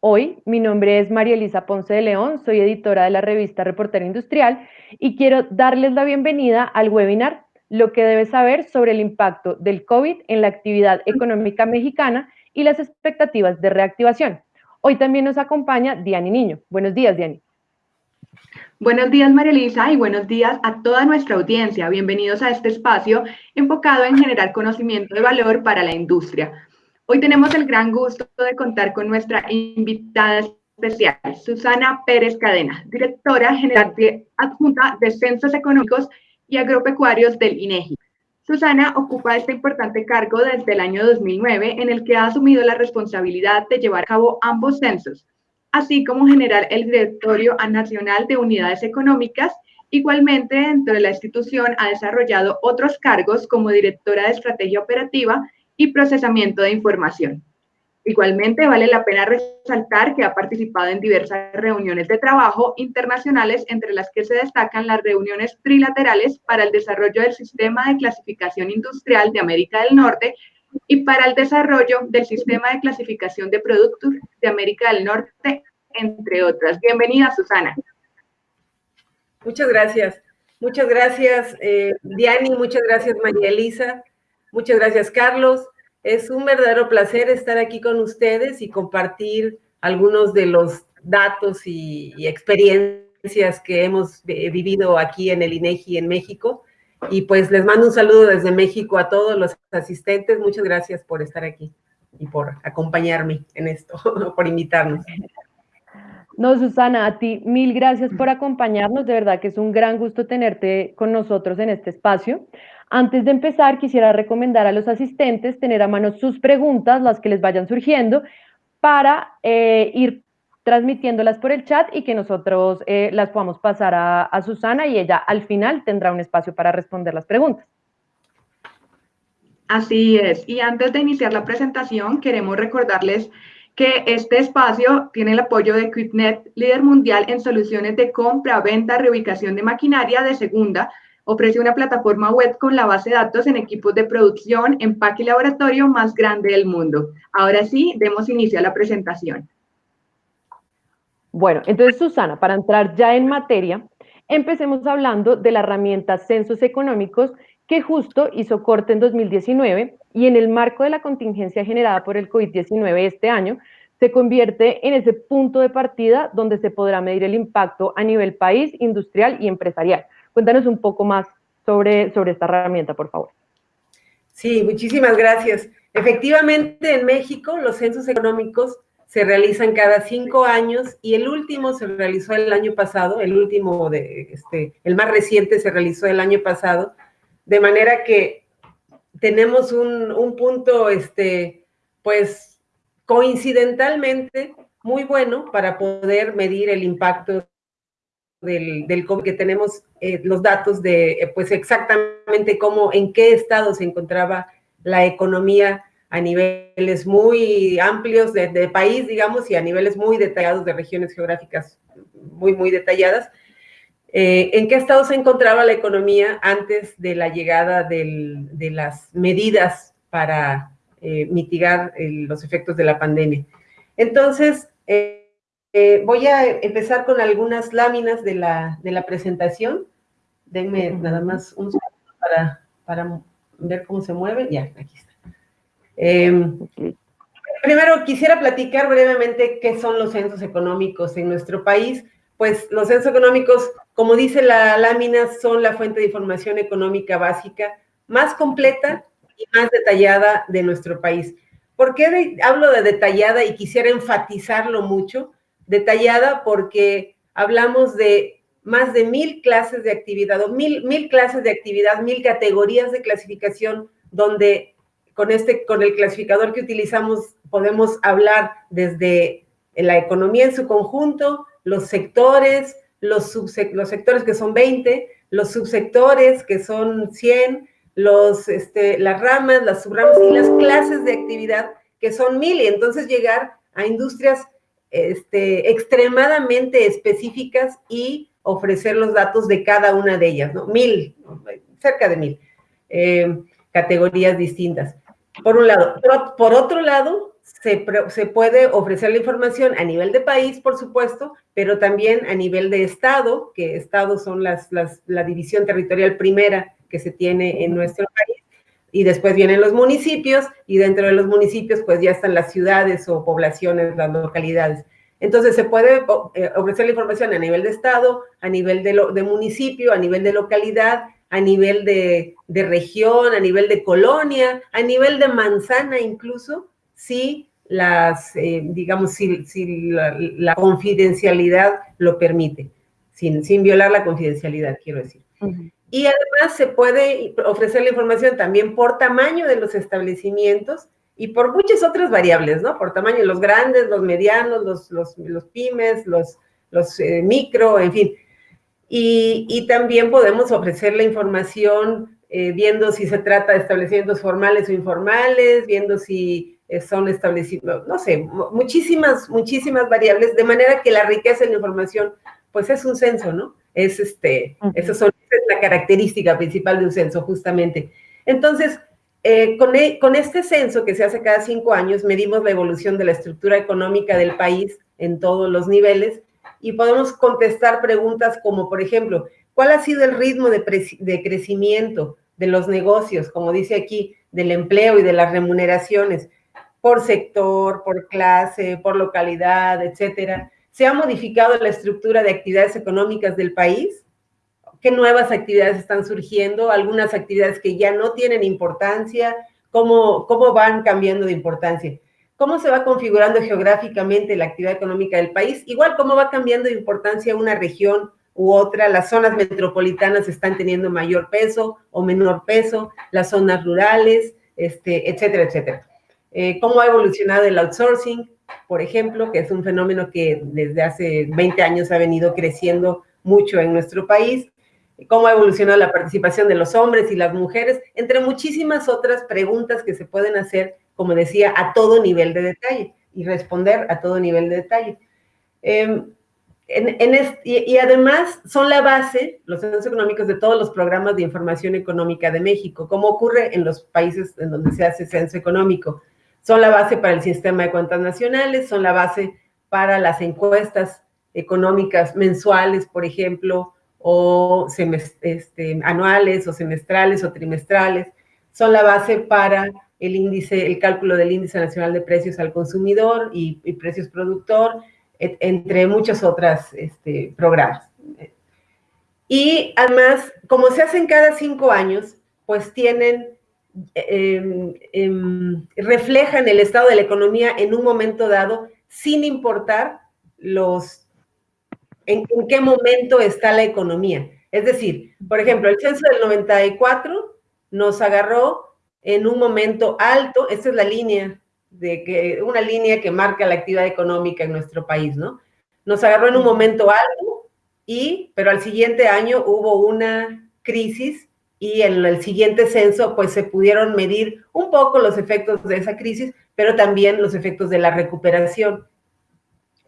hoy. Mi nombre es María Elisa Ponce de León, soy editora de la revista Reportero Industrial y quiero darles la bienvenida al webinar Lo que debes saber sobre el impacto del COVID en la actividad económica mexicana y las expectativas de reactivación. Hoy también nos acompaña Diani Niño. Buenos días, Diani. Buenos días, María Elisa, y buenos días a toda nuestra audiencia. Bienvenidos a este espacio enfocado en generar conocimiento de valor para la industria. Hoy tenemos el gran gusto de contar con nuestra invitada especial, Susana Pérez Cadena, directora general adjunta de Censos Económicos y Agropecuarios del INEGI. Susana ocupa este importante cargo desde el año 2009, en el que ha asumido la responsabilidad de llevar a cabo ambos censos, así como generar el Directorio Nacional de Unidades Económicas. Igualmente, dentro de la institución ha desarrollado otros cargos como directora de Estrategia Operativa y procesamiento de información. Igualmente, vale la pena resaltar que ha participado en diversas reuniones de trabajo internacionales, entre las que se destacan las reuniones trilaterales para el desarrollo del sistema de clasificación industrial de América del Norte y para el desarrollo del sistema de clasificación de productos de América del Norte, entre otras. Bienvenida, Susana. Muchas gracias. Muchas gracias, eh, Diani. Muchas gracias, María Elisa. Muchas gracias, Carlos. Es un verdadero placer estar aquí con ustedes y compartir algunos de los datos y, experiencias que hemos vivido aquí en el INEGI en México. Y pues les mando un saludo desde México a todos los asistentes. Muchas gracias por estar aquí y por acompañarme en esto, por invitarnos. No, Susana, a ti mil gracias por acompañarnos. De verdad que es un gran gusto tenerte con nosotros en este espacio. Antes de empezar, quisiera recomendar a los asistentes tener a mano sus preguntas, las que les vayan surgiendo, para eh, ir transmitiéndolas por el chat y que nosotros eh, las podamos pasar a, a Susana y ella al final tendrá un espacio para responder las preguntas. Así es. Y antes de iniciar la presentación, queremos recordarles que este espacio tiene el apoyo de QuickNet, líder mundial en soluciones de compra, venta, reubicación de maquinaria de segunda, Ofrece una plataforma web con la base de datos en equipos de producción, empaque y laboratorio más grande del mundo. Ahora sí, demos inicio a la presentación. Bueno, entonces Susana, para entrar ya en materia, empecemos hablando de la herramienta Censos Económicos que justo hizo corte en 2019 y en el marco de la contingencia generada por el COVID-19 este año, se convierte en ese punto de partida donde se podrá medir el impacto a nivel país, industrial y empresarial. Cuéntanos un poco más sobre, sobre esta herramienta, por favor. Sí, muchísimas gracias. Efectivamente, en México los censos económicos se realizan cada cinco años y el último se realizó el año pasado, el último, este, el más reciente se realizó el año pasado, de manera que tenemos un, un punto, este, pues, coincidentalmente muy bueno para poder medir el impacto del, del que tenemos eh, los datos de, eh, pues exactamente cómo, en qué estado se encontraba la economía a niveles muy amplios de, país, digamos, y a niveles muy detallados de regiones geográficas muy, muy detalladas. Eh, ¿En qué estado se encontraba la economía antes de la llegada del, de las medidas para mitigar los efectos de la pandemia? Entonces, eh, voy a empezar con algunas láminas de la, de la presentación. Denme nada más un segundo para, para ver cómo se mueve. Ya, aquí está. Em, primero, quisiera platicar brevemente qué son los censos económicos en nuestro país. Pues los censos económicos, como dice la lámina, son la fuente de información económica básica más completa y más detallada de nuestro país. ¿Por qué hablo de detallada y quisiera enfatizarlo mucho? detallada porque hablamos de más de mil clases de actividad o mil, mil clases de actividad, mil categorías de clasificación donde con, este, con el clasificador que utilizamos podemos hablar desde la economía en su conjunto, los sectores, los, sectores que son 20, los subsectores que son 100, los, este, las ramas, las subramas y las clases de actividad que son mil. Y entonces llegar a industrias este, extremadamente específicas y ofrecer los datos de cada una de ellas, ¿no? Mil, cerca de mil eh, categorías distintas. Por un lado. Por, otro lado, se, se, puede ofrecer la información a nivel de país, por supuesto, pero también a nivel de estado, que estados son las, las, la división territorial primera que se tiene en nuestro país, y después vienen los municipios, y dentro de los municipios pues ya están las ciudades o poblaciones, las localidades. Entonces se puede eh, ofrecer la información a nivel de estado, a nivel de, de municipio, a nivel de localidad, a nivel de, de, región, a nivel de colonia, a nivel de manzana incluso, si las, eh, digamos, si, si la, confidencialidad lo permite, sin, sin violar la confidencialidad, quiero decir. Y además se puede ofrecer la información también por tamaño de los establecimientos y por muchas otras variables, ¿no? Por tamaño, los grandes, los medianos, los, los, los pymes, los, los eh, micro, en fin. Y, y, también podemos ofrecer la información eh, viendo si se trata de establecimientos formales o informales, viendo si son establecidos, no sé, muchísimas, muchísimas variables, de manera que la riqueza de la información, pues es un censo, ¿no? Es este, eso esa es la característica principal de un censo, justamente. Entonces, eh, con, e, con, este censo que se hace cada cinco años, medimos la evolución de la estructura económica del país en todos los niveles y podemos contestar preguntas como, por ejemplo, ¿cuál ha sido el ritmo de, de crecimiento de los negocios, como dice aquí, del empleo y de las remuneraciones por sector, por clase, por localidad, etcétera? ¿Se ha modificado la estructura de actividades económicas del país? qué nuevas actividades están surgiendo, algunas actividades que ya no tienen importancia, cómo, cómo van cambiando de importancia, cómo se va configurando geográficamente la actividad económica del país, igual cómo va cambiando de importancia una región u otra, las zonas metropolitanas están teniendo mayor peso o menor peso, las zonas rurales, este, etcétera, etcétera. Eh, cómo ha evolucionado el outsourcing, por ejemplo, que es un fenómeno que desde hace 20 años ha venido creciendo mucho en nuestro país, cómo ha evolucionado la participación de los hombres y las mujeres, entre muchísimas otras preguntas que se pueden hacer, como decía, a todo nivel de detalle y responder a todo nivel de detalle. Em, y, además son la base, los censos económicos, de todos los programas de información económica de México, como ocurre en los países en donde se hace censo económico. Son la base para el sistema de cuentas nacionales, son la base para las encuestas económicas mensuales, por ejemplo, o este, anuales o semestrales o trimestrales, son la base para el índice, el cálculo del índice nacional de precios al consumidor y, precios productor, entre muchos otros este, programas. Y además, como se hacen cada cinco años, pues tienen, em, em, reflejan el estado de la economía en un momento dado, sin importar los en, qué momento está la economía. Es decir, por ejemplo, el censo del 94 nos agarró en un momento alto, esta es la línea, de que, una línea que marca la actividad económica en nuestro país, ¿no? Nos agarró en un momento alto, y, pero al siguiente año hubo una crisis y en el siguiente censo pues se pudieron medir un poco los efectos de esa crisis, pero también los efectos de la recuperación.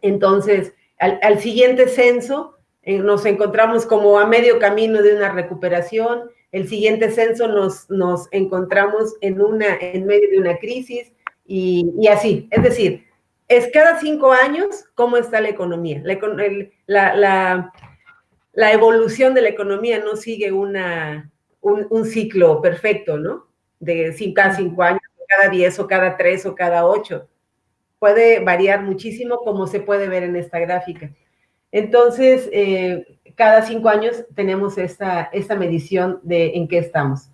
Entonces, al, siguiente censo eh, nos encontramos como a medio camino de una recuperación, el siguiente censo nos, nos encontramos en, una, en medio de una crisis y, así. Es decir, es cada cinco años cómo está la economía. La, la, la, evolución de la economía no sigue una, un, ciclo perfecto, ¿no? De cada cinco años, cada diez o cada tres o cada ocho puede variar muchísimo como se puede ver en esta gráfica. Entonces, eh, cada cinco años tenemos esta, esta medición de en qué estamos.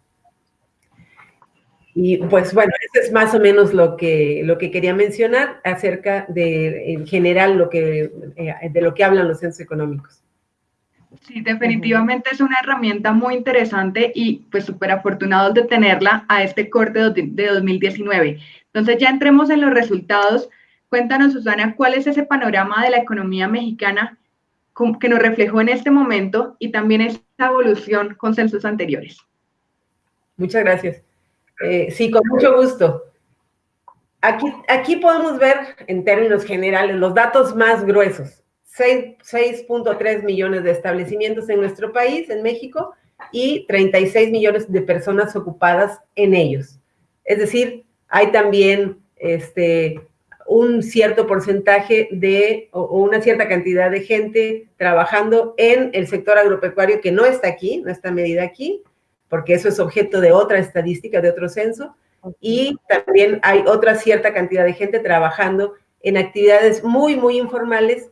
Y pues bueno, eso es más o menos lo que, lo que quería mencionar acerca de, en general, lo que, eh, de lo que hablan los censos económicos. Sí, definitivamente es una herramienta muy interesante y pues súper afortunados de tenerla a este corte de 2019. Entonces ya entremos en los resultados. Cuéntanos, Susana, cuál es ese panorama de la economía mexicana que nos reflejó en este momento y también esta evolución con censos anteriores. Muchas gracias. Eh, sí, con mucho gusto. Aquí, aquí podemos ver en términos generales los datos más gruesos. 6.3 millones de establecimientos en nuestro país, en México, y 36 millones de personas ocupadas en ellos. Es decir, hay también este, un cierto porcentaje de, o, una cierta cantidad de gente trabajando en el sector agropecuario que no está aquí, no está medida aquí, porque eso es objeto de otra estadística, de otro censo, y también hay otra cierta cantidad de gente trabajando en actividades muy, muy informales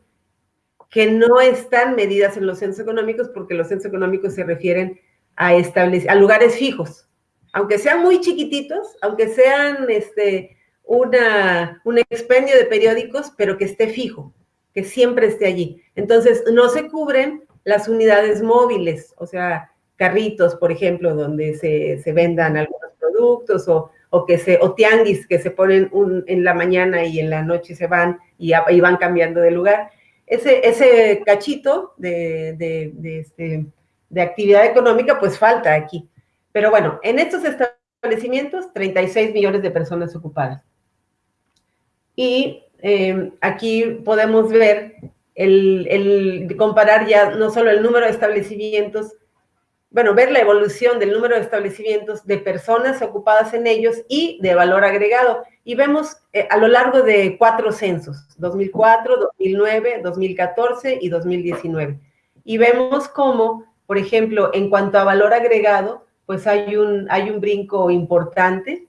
que no están medidas en los censos económicos porque los censos económicos se refieren a, a lugares fijos, aunque sean muy chiquititos, aunque sean este, una, un expendio de periódicos, pero que esté fijo, que siempre esté allí. Entonces, no se cubren las unidades móviles, o sea, carritos, por ejemplo, donde se, se vendan algunos productos o, o, que se, o tianguis que se ponen en la mañana y en la noche se van y van cambiando de lugar. Ese, cachito de, de, este, de actividad económica, pues falta aquí. Pero bueno, en estos establecimientos, 36 millones de personas ocupadas. Y eh, aquí podemos ver, el, comparar ya no solo el número de establecimientos, bueno, ver la evolución del número de establecimientos, de personas ocupadas en ellos y de valor agregado. Y vemos eh, a lo largo de cuatro censos, 2004, 2009, 2014 y 2019. Y vemos cómo, por ejemplo, en cuanto a valor agregado, pues hay un, hay un brinco importante.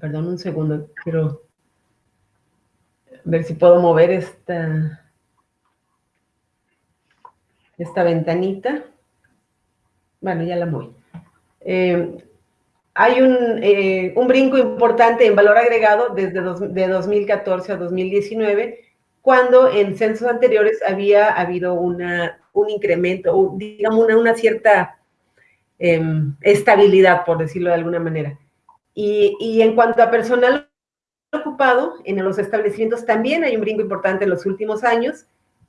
Perdón un segundo, quiero ver si puedo mover esta, esta ventanita. Bueno, ya la muevo. Eh, hay un, eh, un, brinco importante en valor agregado desde de 2014 a 2019, cuando en censos anteriores había habido una, un incremento, digamos una, una cierta Em, estabilidad, por decirlo de alguna manera. Y, y, en cuanto a personal ocupado, en los establecimientos también hay un brinco importante en los últimos años,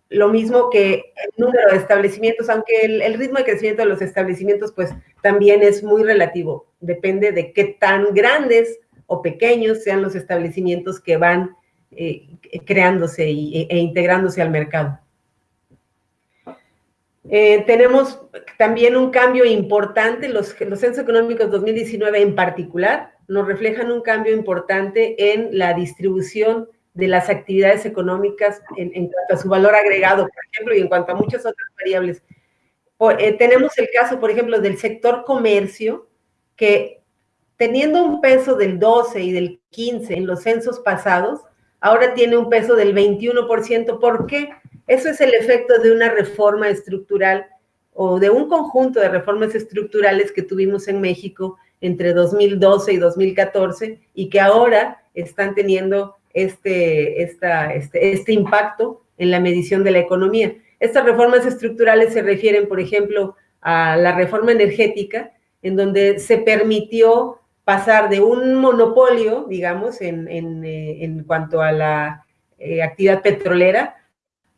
lo mismo que el número de establecimientos, aunque el, ritmo de crecimiento de los establecimientos pues también es muy relativo, depende de qué tan grandes o pequeños sean los establecimientos que van eh, creándose y, e, e integrándose al mercado. Eh, tenemos también un cambio importante, los, los censos económicos 2019 en particular nos reflejan un cambio importante en la distribución de las actividades económicas en, cuanto a su valor agregado, por ejemplo, y en cuanto a muchas otras variables. Eh, tenemos el caso, por ejemplo, del sector comercio, que teniendo un peso del 12 y del 15 en los censos pasados, ahora tiene un peso del 21%. ¿Por qué? Eso es el efecto de una reforma estructural o de un conjunto de reformas estructurales que tuvimos en México entre 2012 y 2014 y que ahora están teniendo este, esta, este, este impacto en la medición de la economía. Estas reformas estructurales se refieren, por ejemplo, a la reforma energética, en donde se permitió pasar de un monopolio, digamos, en, en, eh, en cuanto a la eh, actividad petrolera,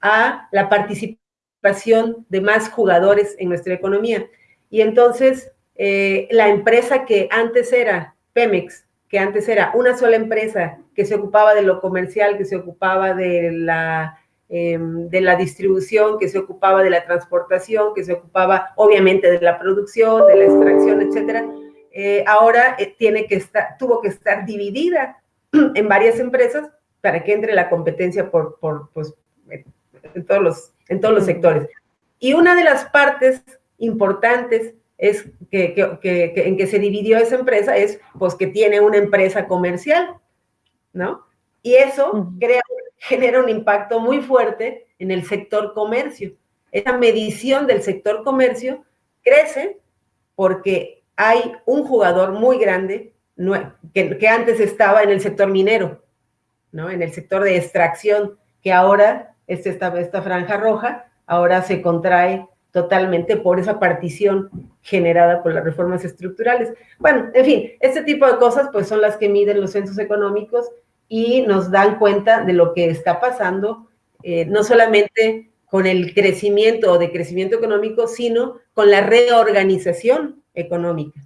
a la participación de más jugadores en nuestra economía. Y entonces, eh, la empresa que antes era Pemex, que antes era una sola empresa que se ocupaba de lo comercial, que se ocupaba de la, em, de la distribución, que se ocupaba de la transportación, que se ocupaba obviamente de la producción, de la extracción, etcétera, eh, ahora eh, tiene que estar, tuvo que estar dividida en varias empresas para que entre la competencia por, por pues, en todos los, en todos los sectores. Y una de las partes importantes es que, que, en que se dividió esa empresa es pues que tiene una empresa comercial, ¿no? Y eso crea, genera un impacto muy fuerte en el sector comercio. Esa medición del sector comercio crece porque hay un jugador muy grande que, que antes estaba en el sector minero, ¿no? En el sector de extracción, que ahora este, esta, esta franja roja, ahora se contrae totalmente por esa partición generada por las reformas estructurales. Bueno, en fin, este tipo de cosas pues son las que miden los censos económicos y nos dan cuenta de lo que está pasando, eh, no solamente con el crecimiento o decrecimiento económico, sino con la reorganización económica,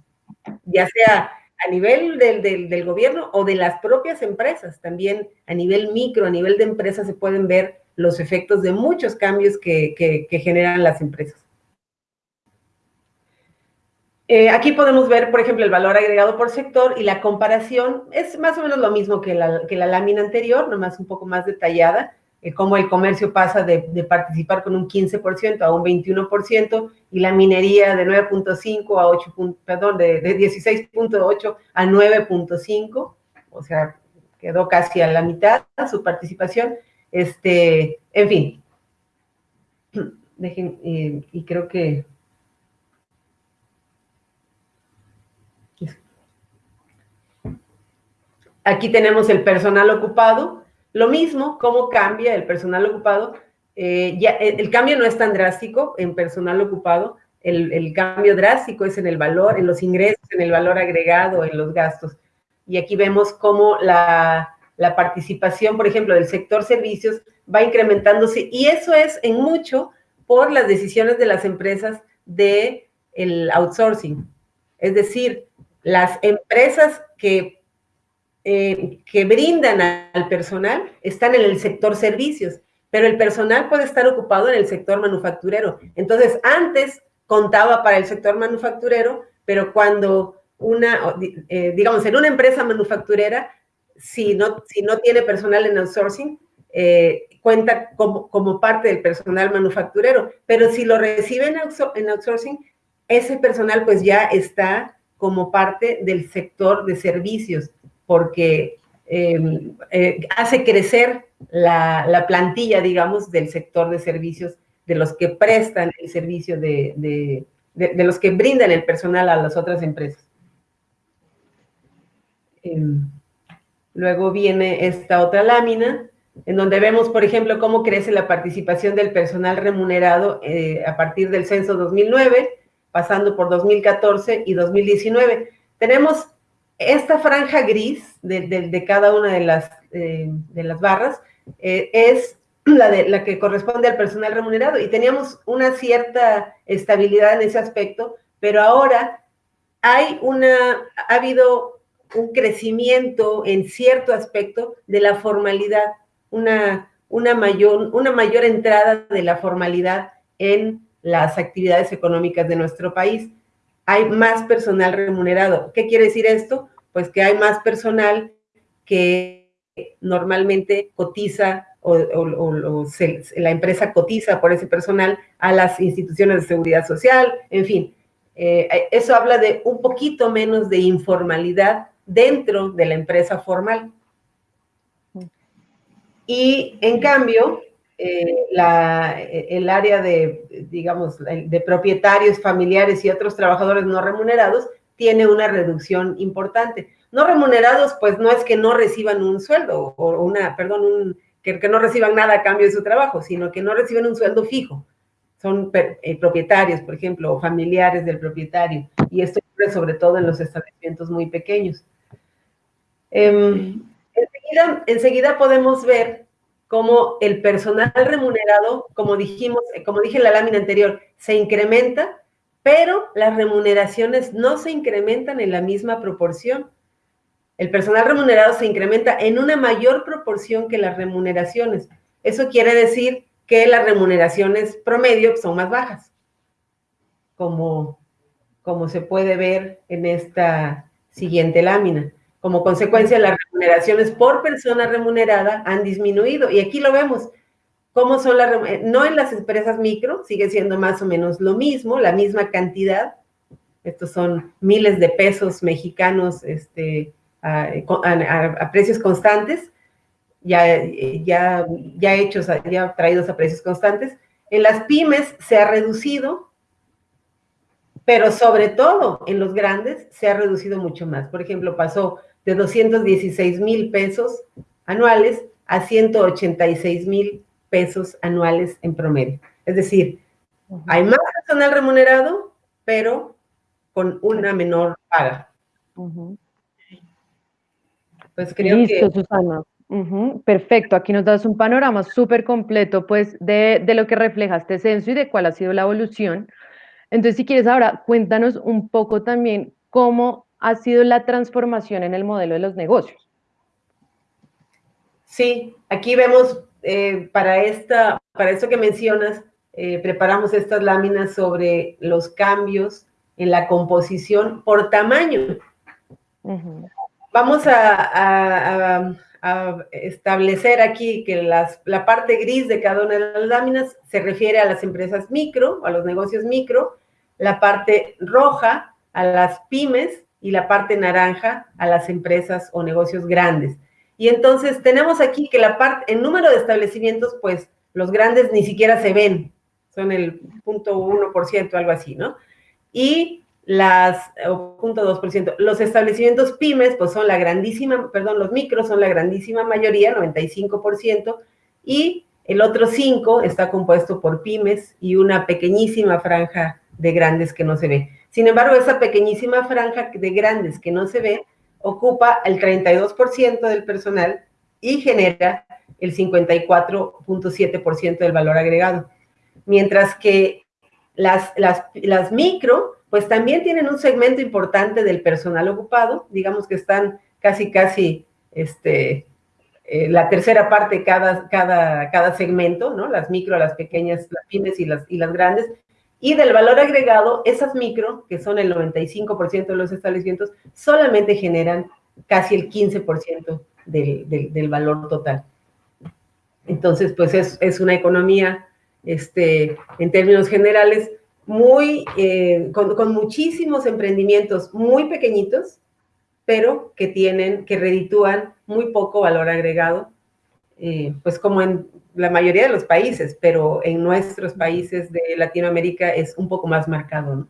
ya sea a nivel del, gobierno o de las propias empresas, también a nivel micro, a nivel de empresas se pueden ver los efectos de muchos cambios que generan las empresas. Eh, aquí podemos ver, por ejemplo, el valor agregado por sector y la comparación es más o menos lo mismo que la, que la lámina anterior, nomás un poco más detallada, eh, cómo el comercio pasa de, de, participar con un 15% a un 21% y la minería de 9.5 a 8, perdón, de, de 16.8 a 9.5, o sea, quedó casi a la mitad su participación. Este, en fin, dejen, eh, y creo que Aquí tenemos el personal ocupado. Lo mismo, cómo cambia el personal ocupado. Eh, ya, el, cambio no es tan drástico en personal ocupado. El, el, cambio drástico es en el valor, en los ingresos, en el valor agregado, en los gastos. Y aquí vemos cómo la, la participación, por ejemplo, del sector servicios va incrementándose. Y eso es en mucho por las decisiones de las empresas de el outsourcing. Es decir, las empresas que eh, que brindan al personal están en el sector servicios, pero el personal puede estar ocupado en el sector manufacturero. Entonces, antes contaba para el sector manufacturero, pero cuando una, eh, digamos, en una empresa manufacturera, si no, si no tiene personal en outsourcing, eh, cuenta como, como, parte del personal manufacturero, pero si lo reciben en outsourcing, ese personal pues ya está como parte del sector de servicios porque em, eh, hace crecer la, plantilla, digamos, del sector de servicios, de los que prestan el servicio, de, los que brindan el personal a las otras empresas. Em, luego viene esta otra lámina, en donde vemos, por ejemplo, cómo crece la participación del personal remunerado eh, a partir del censo 2009, pasando por 2014 y 2019. Tenemos esta franja gris de, cada una de las, eh, de las barras eh, es la, de, la que corresponde al personal remunerado y teníamos una cierta estabilidad en ese aspecto, pero ahora hay una, ha habido un crecimiento en cierto aspecto de la formalidad, una, una, mayor, una mayor entrada de la formalidad en las actividades económicas de nuestro país. Hay más personal remunerado. ¿Qué quiere decir esto? Pues que hay más personal que normalmente cotiza o, la empresa cotiza por ese personal a las instituciones de seguridad social, en fin. Eh, eso habla de un poquito menos de informalidad dentro de la empresa formal. Y en cambio, eh, el área de, digamos, de propietarios familiares y otros trabajadores no remunerados tiene una reducción importante. No remunerados, pues no es que no reciban un sueldo o una, perdón, un, que, no reciban nada a cambio de su trabajo, sino que no reciben un sueldo fijo. Son eh, propietarios, por ejemplo, o familiares del propietario. Y esto ocurre sobre todo en los establecimientos muy pequeños. Em, enseguida, enseguida podemos ver cómo el personal remunerado, como dijimos, como dije en la lámina anterior, se incrementa pero las remuneraciones no se incrementan en la misma proporción. El personal remunerado se incrementa en una mayor proporción que las remuneraciones. Eso quiere decir que las remuneraciones promedio son más bajas, como, como se puede ver en esta siguiente lámina. Como consecuencia, las remuneraciones por persona remunerada han disminuido. Y aquí lo vemos, ¿Cómo son las, no en las empresas micro, sigue siendo más o menos lo mismo, la misma cantidad. Estos son miles de pesos mexicanos este, a, precios constantes, ya, ya, ya hechos, ya traídos a precios constantes. En las pymes se ha reducido, pero sobre todo en los grandes se ha reducido mucho más. Por ejemplo, pasó de 216 mil pesos anuales a 186 mil pesos anuales en promedio. Es decir, hay más personal remunerado, pero con una menor paga. Pues creo Listo, Susana. Perfecto, aquí nos das un panorama súper completo pues de, de, lo que refleja este censo y de cuál ha sido la evolución. Entonces, si quieres ahora, cuéntanos un poco también cómo ha sido la transformación en el modelo de los negocios. Sí, aquí vemos eh, para, esta, para esto que mencionas, eh, preparamos estas láminas sobre los cambios en la composición por tamaño. Vamos a, establecer aquí que la parte gris de cada una de las láminas se refiere a las empresas micro, a los negocios micro, la parte roja a las pymes y la parte naranja a las empresas o negocios grandes. Y entonces tenemos aquí que la parte, el número de establecimientos, pues los grandes ni siquiera se ven, son el 0.1%, algo así, ¿no? Y las, o 0.2%, los establecimientos pymes, pues son la grandísima, perdón, los micros son la grandísima mayoría, 95%, y el otro 5 está compuesto por pymes y una pequeñísima franja de grandes que no se ve. Sin embargo, esa pequeñísima franja de grandes que no se ve ocupa el 32% del personal y genera el 54.7% del valor agregado. Mientras que las, las, las micro, pues también tienen un segmento importante del personal ocupado, digamos que están casi, casi, este, eh, la tercera parte cada, cada, cada segmento, ¿no? Las micro, las pequeñas, las pymes y las, y las grandes, y del valor agregado, esas micro, que son el 95% de los establecimientos, solamente generan casi el 15% del, del, valor total. Entonces, pues es, una economía, este, en términos generales, muy, eh, con, muchísimos emprendimientos muy pequeñitos, pero que tienen, que reditúan muy poco valor agregado, eh, pues como en la mayoría de los países, pero en nuestros países de Latinoamérica es un poco más marcado.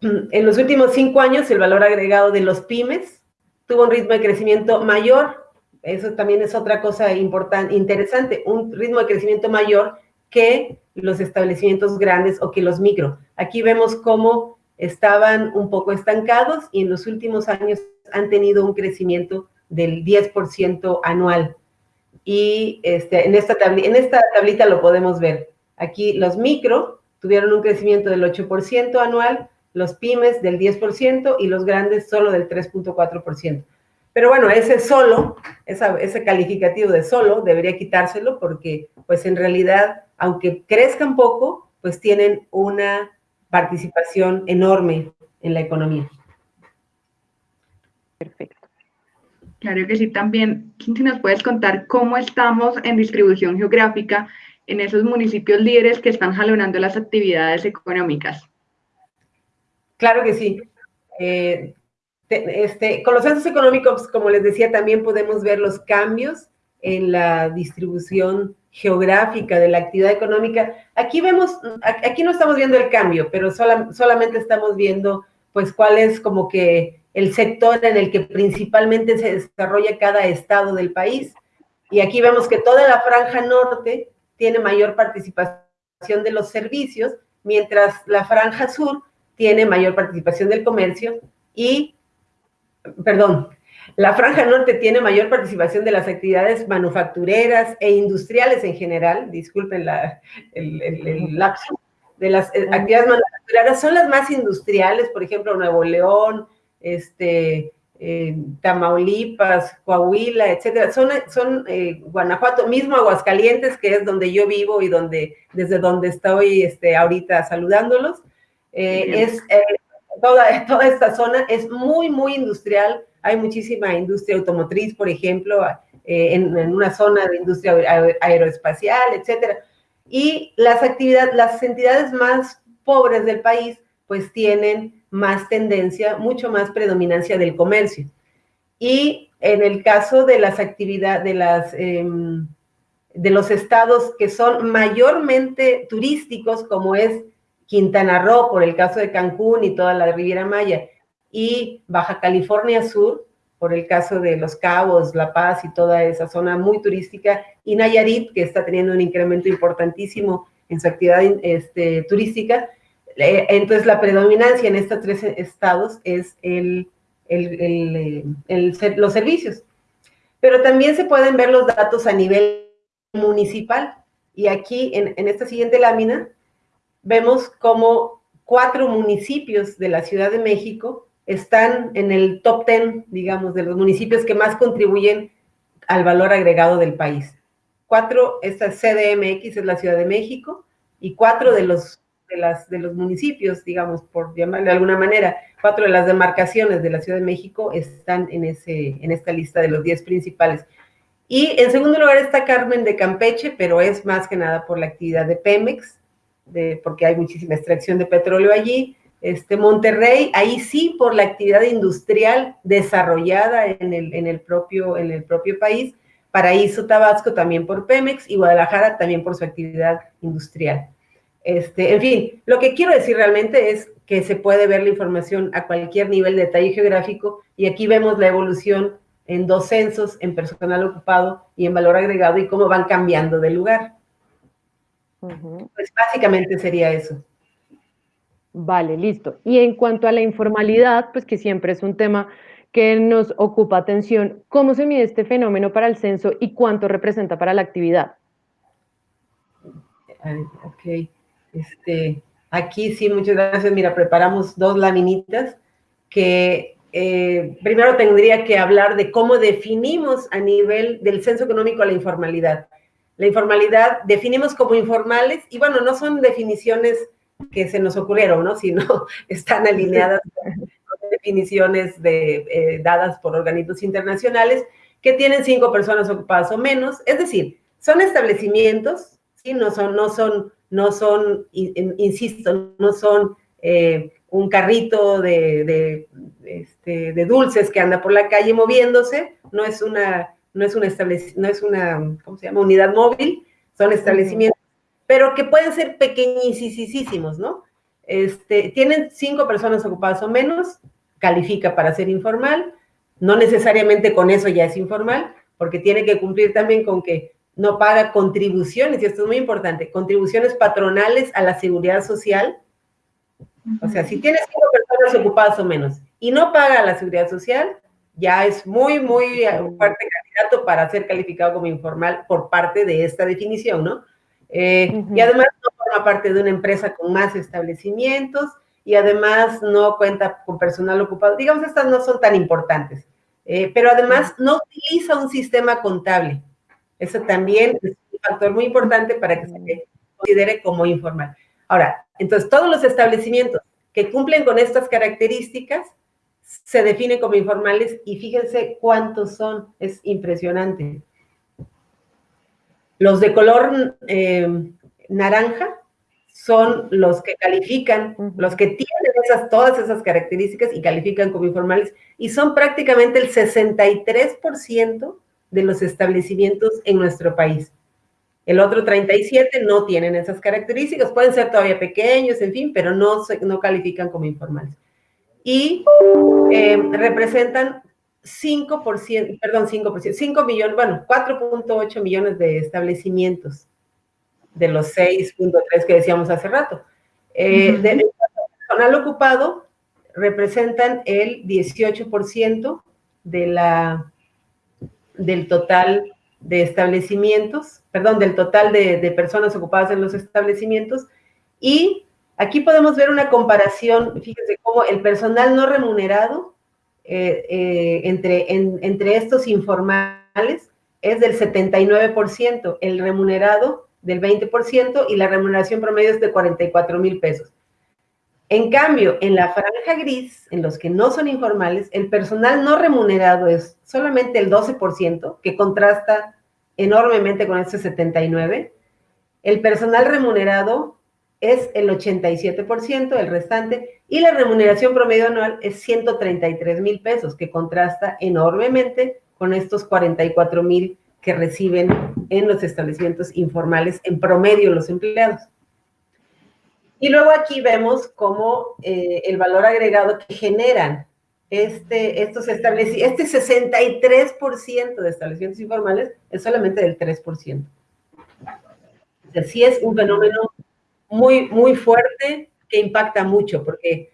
En los últimos cinco años, el valor agregado de los pymes tuvo un ritmo de crecimiento mayor. Eso también es otra cosa importante, interesante, un ritmo de crecimiento mayor que los establecimientos grandes o que los micro. Aquí vemos cómo estaban un poco estancados y en los últimos años han tenido un crecimiento del 10% anual y este, en, esta en esta tablita lo podemos ver. Aquí los micro tuvieron un crecimiento del 8% anual, los pymes del 10% y los grandes solo del 3.4%. Pero bueno, ese solo, ese calificativo de solo, debería quitárselo porque pues en realidad, aunque crezcan poco, pues tienen una participación enorme en la economía. Perfecto. Claro que sí, también, si nos puedes contar cómo estamos en distribución geográfica en esos municipios líderes que están jalonando las actividades económicas. Claro que sí. Eh, este, con los censos económicos, como les decía, también podemos ver los cambios en la distribución geográfica de la actividad económica. Aquí vemos, aquí no estamos viendo el cambio, pero solamente estamos viendo, pues, cuál es como que el sector en el que principalmente se desarrolla cada estado del país. Y aquí vemos que toda la franja norte tiene mayor participación de los servicios, mientras la franja sur tiene mayor participación del comercio y, perdón, la franja norte tiene mayor participación de las actividades manufactureras e industriales en general, disculpen la, el, el, lapso, de las eh, actividades manufactureras son las más industriales, por ejemplo, Nuevo León, este, eh, Tamaulipas, Coahuila, etcétera, son, son eh, Guanajuato, mismo Aguascalientes, que es donde yo vivo y donde, desde donde estoy este, ahorita saludándolos. Eh, es, toda, toda esta zona es muy, muy industrial. Hay muchísima industria automotriz, por ejemplo, en, en, una zona de industria aeroespacial, etcétera. Y las actividades, las entidades más pobres del país, pues tienen más tendencia, mucho más predominancia del comercio. Y en el caso de las actividades, de las... Em, de los estados que son mayormente turísticos, como es Quintana Roo, por el caso de Cancún y toda la Riviera Maya, y Baja California Sur, por el caso de Los Cabos, La Paz y toda esa zona muy turística, y Nayarit, que está teniendo un incremento importantísimo en su actividad este, turística, entonces, la predominancia en estos tres estados es el, los servicios. Pero también se pueden ver los datos a nivel municipal. Y aquí, en, en esta siguiente lámina, vemos cómo cuatro municipios de la Ciudad de México están en el top ten, digamos, de los municipios que más contribuyen al valor agregado del país. Cuatro, esta CDMX es la Ciudad de México, y cuatro de los de, los municipios, digamos, por llamarle de alguna manera, cuatro de las demarcaciones de la Ciudad de México están en, ese, en esta lista de los diez principales. Y en segundo lugar está Carmen de Campeche, pero es más que nada por la actividad de Pemex, de, porque hay muchísima extracción de petróleo allí. Este, Monterrey, ahí sí por la actividad industrial desarrollada en el, en el, propio, en el propio país. Paraíso, Tabasco también por Pemex y Guadalajara también por su actividad industrial. Este, en fin, lo que quiero decir realmente es que se puede ver la información a cualquier nivel de detalle geográfico y aquí vemos la evolución en dos censos, en personal ocupado y en valor agregado y cómo van cambiando de lugar. Pues básicamente sería eso. Vale, listo. Y en cuanto a la informalidad, pues que siempre es un tema que nos ocupa atención, ¿cómo se mide este fenómeno para el censo y cuánto representa para la actividad? Ok, este, aquí sí, muchas gracias. Mira, preparamos dos laminitas que eh, primero tendría que hablar de cómo definimos a nivel del censo económico la informalidad. La informalidad definimos como informales y bueno, no son definiciones que se nos ocurrieron, ¿no? Sino están alineadas con definiciones de, eh, dadas por organismos internacionales que tienen cinco personas ocupadas o menos. Es decir, son establecimientos, ¿sí? No son, no son, no son, insisto, no son eh, un carrito de, este, de, dulces que anda por la calle moviéndose, no es una, no es una, no es una ¿cómo se llama? unidad móvil, son establecimientos, pero que pueden ser pequeñísimos, ¿no? Este, tienen cinco personas ocupadas o menos, califica para ser informal, no necesariamente con eso ya es informal, porque tiene que cumplir también con que no paga contribuciones, y esto es muy importante, contribuciones patronales a la seguridad social, o sea, si tienes cinco personas ocupadas o menos y no paga la seguridad social, ya es muy, muy fuerte candidato para ser calificado como informal por parte de esta definición, ¿no? Eh, y además no forma parte de una empresa con más establecimientos y además no cuenta con personal ocupado. Digamos, estas no son tan importantes, eh, pero además no utiliza un sistema contable. Eso también es un factor muy importante para que se considere como informal. Ahora, entonces todos los establecimientos que cumplen con estas características se definen como informales y fíjense cuántos son, es impresionante. Los de color eh, naranja son los que califican, los que tienen esas, todas esas características y califican como informales, y son prácticamente el 63% de los establecimientos en nuestro país. El otro 37 no tienen esas características, pueden ser todavía pequeños, en fin, pero no, no califican como informales. Y eh, representan 5%, perdón, 5%, 5 millones, bueno, 4.8 millones de establecimientos de los 6.3 que decíamos hace rato. Eh, de personal ocupado representan el 18% de la, del total de establecimientos, perdón, del total de, personas ocupadas en los establecimientos. Y aquí podemos ver una comparación, fíjense cómo el personal no remunerado eh, eh, entre, entre estos informales es del 79%, el remunerado del 20% y la remuneración promedio es de 44 mil pesos. En cambio, en la franja gris, en los que no son informales, el personal no remunerado es solamente el 12%, que contrasta enormemente con este 79%. El personal remunerado es el 87%, el restante, y la remuneración promedio anual es 133 mil pesos, que contrasta enormemente con estos 44 mil que reciben en los establecimientos informales en promedio los empleados. Y luego aquí vemos cómo eh, el valor agregado que generan este, estos establecimientos, este 63% de establecimientos informales es solamente del 3%. O sea, es un fenómeno muy, muy fuerte que impacta mucho, porque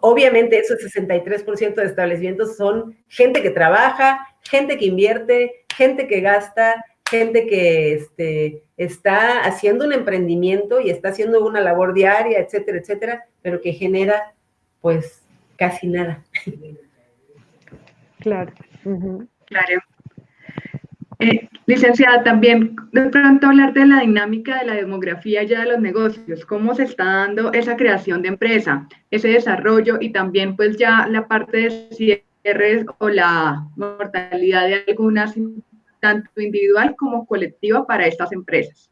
obviamente esos 63% de establecimientos son gente que trabaja, gente que invierte, gente que gasta, gente que este, está haciendo un emprendimiento y está haciendo una labor diaria, etcétera, etcétera, pero que genera pues casi nada. Claro. Claro. Eh, Licenciada, también de pronto hablar de la dinámica de la demografía ya de los negocios, cómo se está dando esa creación de empresa, ese desarrollo y también pues ya la parte de cierres o la mortalidad de algunas, tanto individual como colectiva para estas empresas.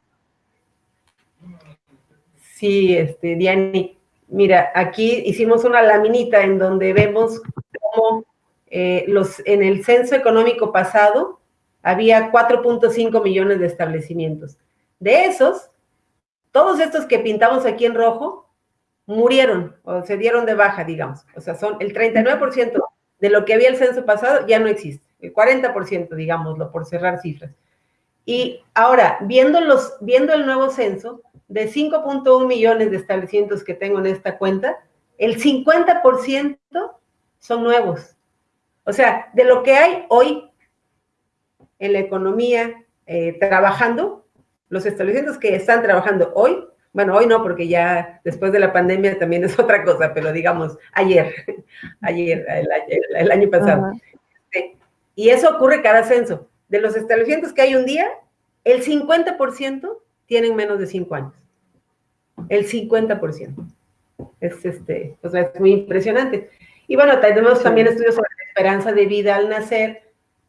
Sí, este, Diani, mira, aquí hicimos una laminita en donde vemos cómo eh, los, en el censo económico pasado, había 4.5 millones de establecimientos. De esos, todos estos que pintamos aquí en rojo murieron o se dieron de baja, digamos. O sea, son el 39% de lo que había el censo pasado ya no existe. El 40%, digámoslo, por cerrar cifras. Y ahora, viendo, los, viendo el nuevo censo, de 5.1 millones de establecimientos que tengo en esta cuenta, el 50% son nuevos. O sea, de lo que hay hoy, en la economía eh, trabajando, los establecimientos que están trabajando hoy, bueno, hoy no, porque ya después de la pandemia también es otra cosa, pero digamos, ayer, ayer, el, año pasado. Este, y eso ocurre cada censo. De los establecimientos que hay un día, el 50% tienen menos de 5 años. El 50%. Es, este, o sea, es muy impresionante. Y bueno, tenemos también estudios sobre la esperanza de vida al nacer,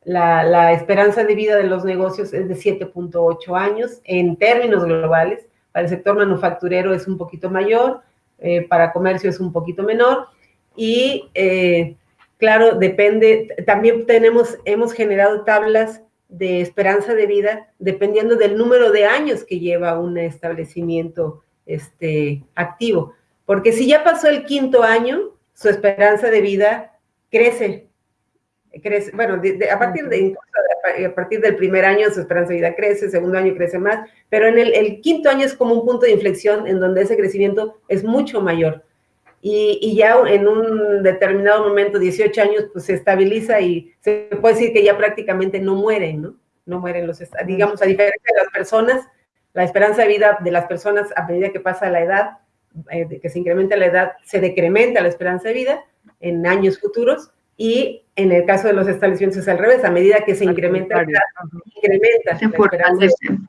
la, esperanza de vida de los negocios es de 7.8 años en términos globales. Para el sector manufacturero es un poquito mayor, eh, para comercio es un poquito menor. Y eh, claro, depende, también tenemos, hemos generado tablas de esperanza de vida dependiendo del número de años que lleva un establecimiento este, activo. Porque si ya pasó el quinto año, su esperanza de vida crece crece, bueno, a, partir de, a partir del primer año su esperanza de vida crece, segundo año crece más, pero en el, quinto año es como un punto de inflexión en donde ese crecimiento es mucho mayor. Y, y, ya en un determinado momento, 18 años, pues se estabiliza y se puede decir que ya prácticamente no mueren, ¿no? No mueren los, digamos, a diferencia de las personas, la esperanza de vida de las personas a medida que pasa la edad, eh, que se incrementa la edad, se decrementa la esperanza de vida en años futuros, y en el caso de los establecimientos es al revés, a medida que se incrementa, incrementa se fortalece en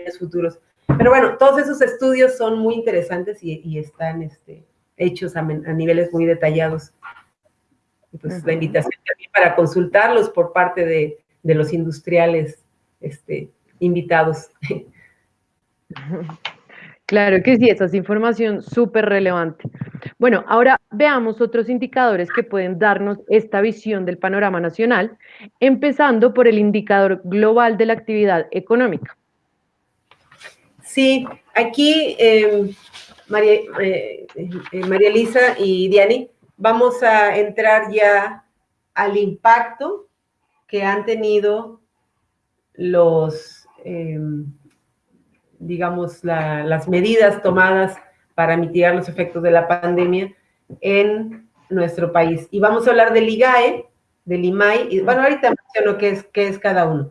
años futuros. Pero bueno, todos esos estudios son muy interesantes y, están este, hechos a, niveles muy detallados. Y pues la invitación también para consultarlos por parte de, de los industriales este, invitados. Claro que sí, esa es información súper relevante. Bueno, ahora veamos otros indicadores que pueden darnos esta visión del panorama nacional, empezando por el indicador global de la actividad económica. Sí, aquí em, María, eh, eh, María Elisa y Diani, vamos a entrar ya al impacto que han tenido los... Em, digamos, las medidas tomadas para mitigar los efectos de la pandemia en nuestro país. Y vamos a hablar del IGAE, del IMAI, y bueno, ahorita menciono qué es, qué es cada uno.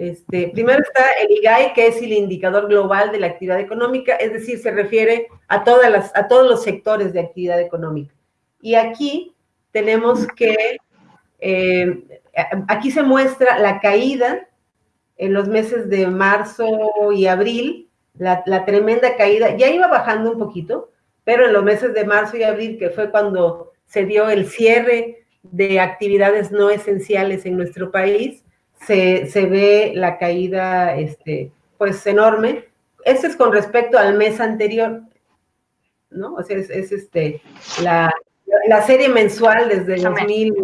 Este, primero está el IGAE, que es el indicador global de la actividad económica, es decir, se refiere a todos los sectores de actividad económica. Y aquí tenemos que, eh, aquí se muestra la caída en los meses de marzo y abril, la, tremenda caída, ya iba bajando un poquito, pero en los meses de marzo y abril, que fue cuando se dio el cierre de actividades no esenciales en nuestro país, se, ve la caída, este, pues, enorme. Esto es con respecto al mes anterior, ¿no? O sea, es, este, la, serie mensual desde, 2000,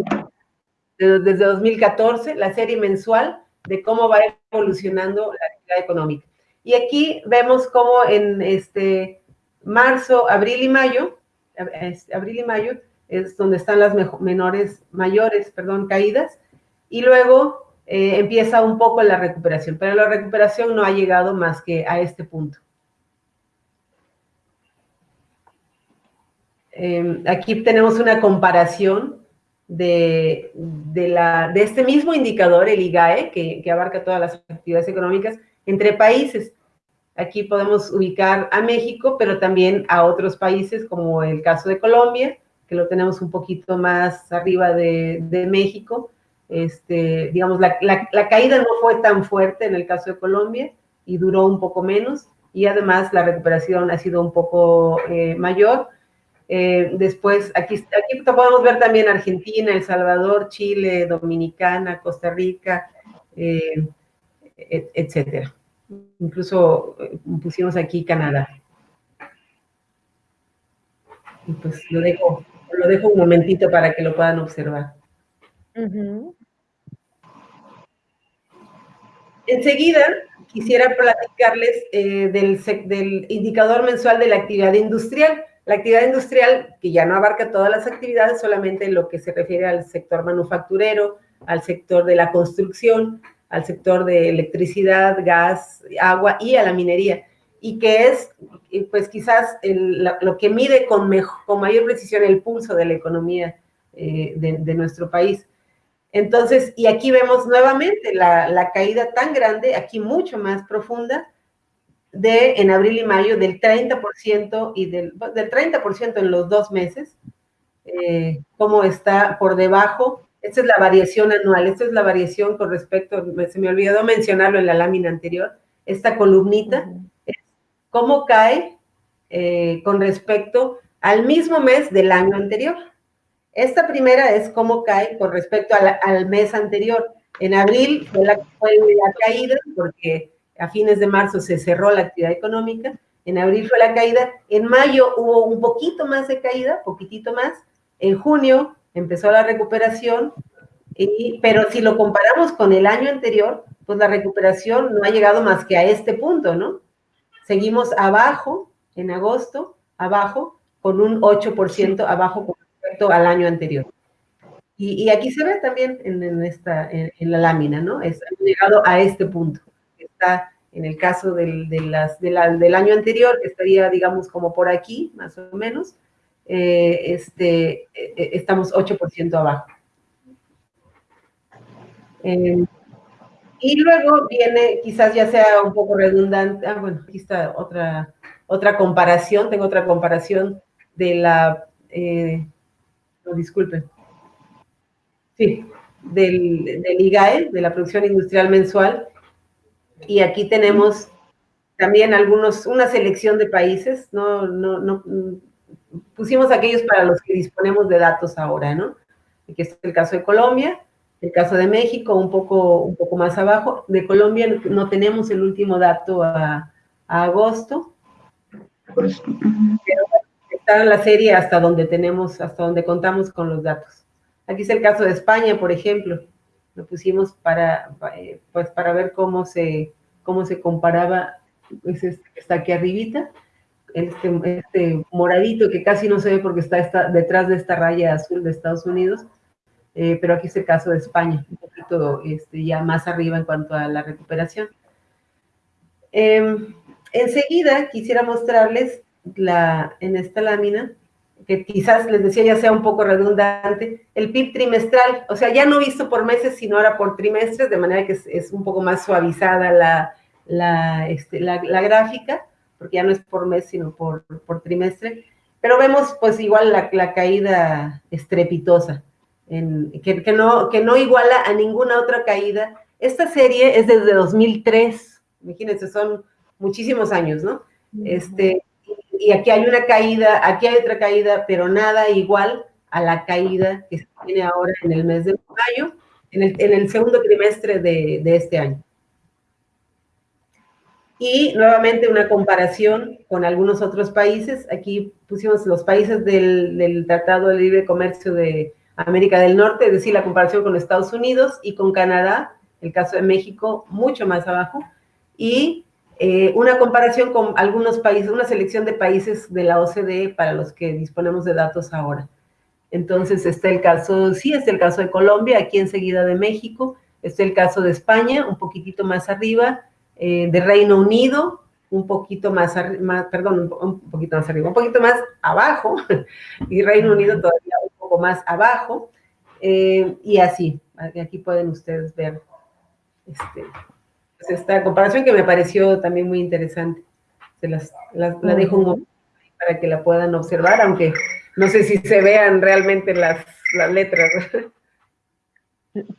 desde 2014, la serie mensual de cómo va evolucionando la actividad económica. Y aquí vemos cómo en este marzo, abril y mayo, abril y mayo es donde están las menores, mayores, perdón, caídas, y luego eh, empieza un poco la recuperación, pero la recuperación no ha llegado más que a este punto. Em, aquí tenemos una comparación de, la, de este mismo indicador, el IGAE, que, abarca todas las actividades económicas, entre países. Aquí podemos ubicar a México, pero también a otros países, como el caso de Colombia, que lo tenemos un poquito más arriba de, México, este, digamos, la, caída no fue tan fuerte en el caso de Colombia y duró un poco menos, y además la recuperación ha sido un poco eh, mayor. Eh, después, aquí, aquí podemos ver también Argentina, El Salvador, Chile, Dominicana, Costa Rica, eh, etcétera. Incluso pusimos aquí Canadá. Y pues lo dejo, lo dejo un momentito para que lo puedan observar. Enseguida quisiera platicarles eh, del, indicador mensual de la actividad industrial. La actividad industrial, que ya no abarca todas las actividades, solamente lo que se refiere al sector manufacturero, al sector de la construcción, al sector de electricidad, gas, agua y a la minería. Y que es, pues quizás lo que mide con, mayor precisión el pulso de la economía eh, de nuestro país. Entonces, y aquí vemos nuevamente la, caída tan grande, aquí mucho más profunda, de en abril y mayo del 30% y del, del 30% en los dos meses, eh, como está por debajo. Esta es la variación anual, esta es la variación con respecto, se me olvidó mencionarlo en la lámina anterior, esta columnita, es cómo cae eh, con respecto al mismo mes del año anterior. Esta primera es cómo cae con respecto al mes anterior. En abril fue la, caída, porque a fines de marzo se cerró la actividad económica. En abril fue la caída. En mayo hubo un poquito más de caída, poquitito más. En junio empezó la recuperación, pero si lo comparamos con el año anterior, pues la recuperación no ha llegado más que a este punto, ¿no? Seguimos abajo en agosto, abajo, con un 8% abajo al año anterior. Y, aquí se ve también en, esta, en, la lámina, ¿no? Es llegado a este punto. Está en el caso del, de las, del año anterior, estaría, digamos, como por aquí, más o menos. Eh, este, eh, eh, estamos 8% abajo. Em, y luego viene, quizás ya sea un poco redundante, ah, bueno, aquí está otra, otra comparación, tengo otra comparación de la disculpen. Sí, del, del, IGAE, de la producción industrial mensual. Y aquí tenemos también algunos, una selección de países, no, no, no, pusimos aquellos para los que disponemos de datos ahora, ¿no? Aquí es el caso de Colombia, el caso de México, un poco, un poco más abajo. De Colombia no tenemos el último dato a, a agosto. Pero está la serie hasta donde tenemos, hasta donde contamos con los datos. Aquí es el caso de España, por ejemplo. Lo pusimos para, eh, pues para ver cómo se, cómo se comparaba, pues está aquí arribita, este, este, moradito que casi no se ve porque está, detrás de esta raya azul de Estados Unidos, eh, pero aquí es el caso de España, un poquito este, ya más arriba en cuanto a la recuperación. Em, enseguida quisiera mostrarles la, en esta lámina, que quizás les decía ya sea un poco redundante, el PIB trimestral, o sea, ya no visto por meses, sino ahora por trimestres, de manera que es, un poco más suavizada la, la, este, la, gráfica, porque ya no es por mes, sino por, por trimestre, pero vemos pues igual la, caída estrepitosa, en, que, que, no, que no iguala a ninguna otra caída. Esta serie es desde 2003, imagínense, son muchísimos años, ¿no? Este, y aquí hay una caída, aquí hay otra caída, pero nada igual a la caída que se tiene ahora en el mes de mayo, en el, segundo trimestre de, este año. Y nuevamente una comparación con algunos otros países. Aquí pusimos los países del, del, Tratado de Libre Comercio de América del Norte, es decir, la comparación con Estados Unidos y con Canadá, el caso de México mucho más abajo, y eh, una comparación con algunos países, una selección de países de la OCDE para los que disponemos de datos ahora. Entonces está el caso, sí, está el caso de Colombia, aquí enseguida de México, está el caso de España, un poquitito más arriba, eh, de Reino Unido, un poquito más, más perdón, un, poquito más arriba, un poquito más abajo, y Reino Unido todavía un poco más abajo, eh, y así, aquí pueden ustedes ver este, esta comparación que me pareció también muy interesante. Se las, la dejo un momento para que la puedan observar, aunque no sé si se vean realmente las, las letras.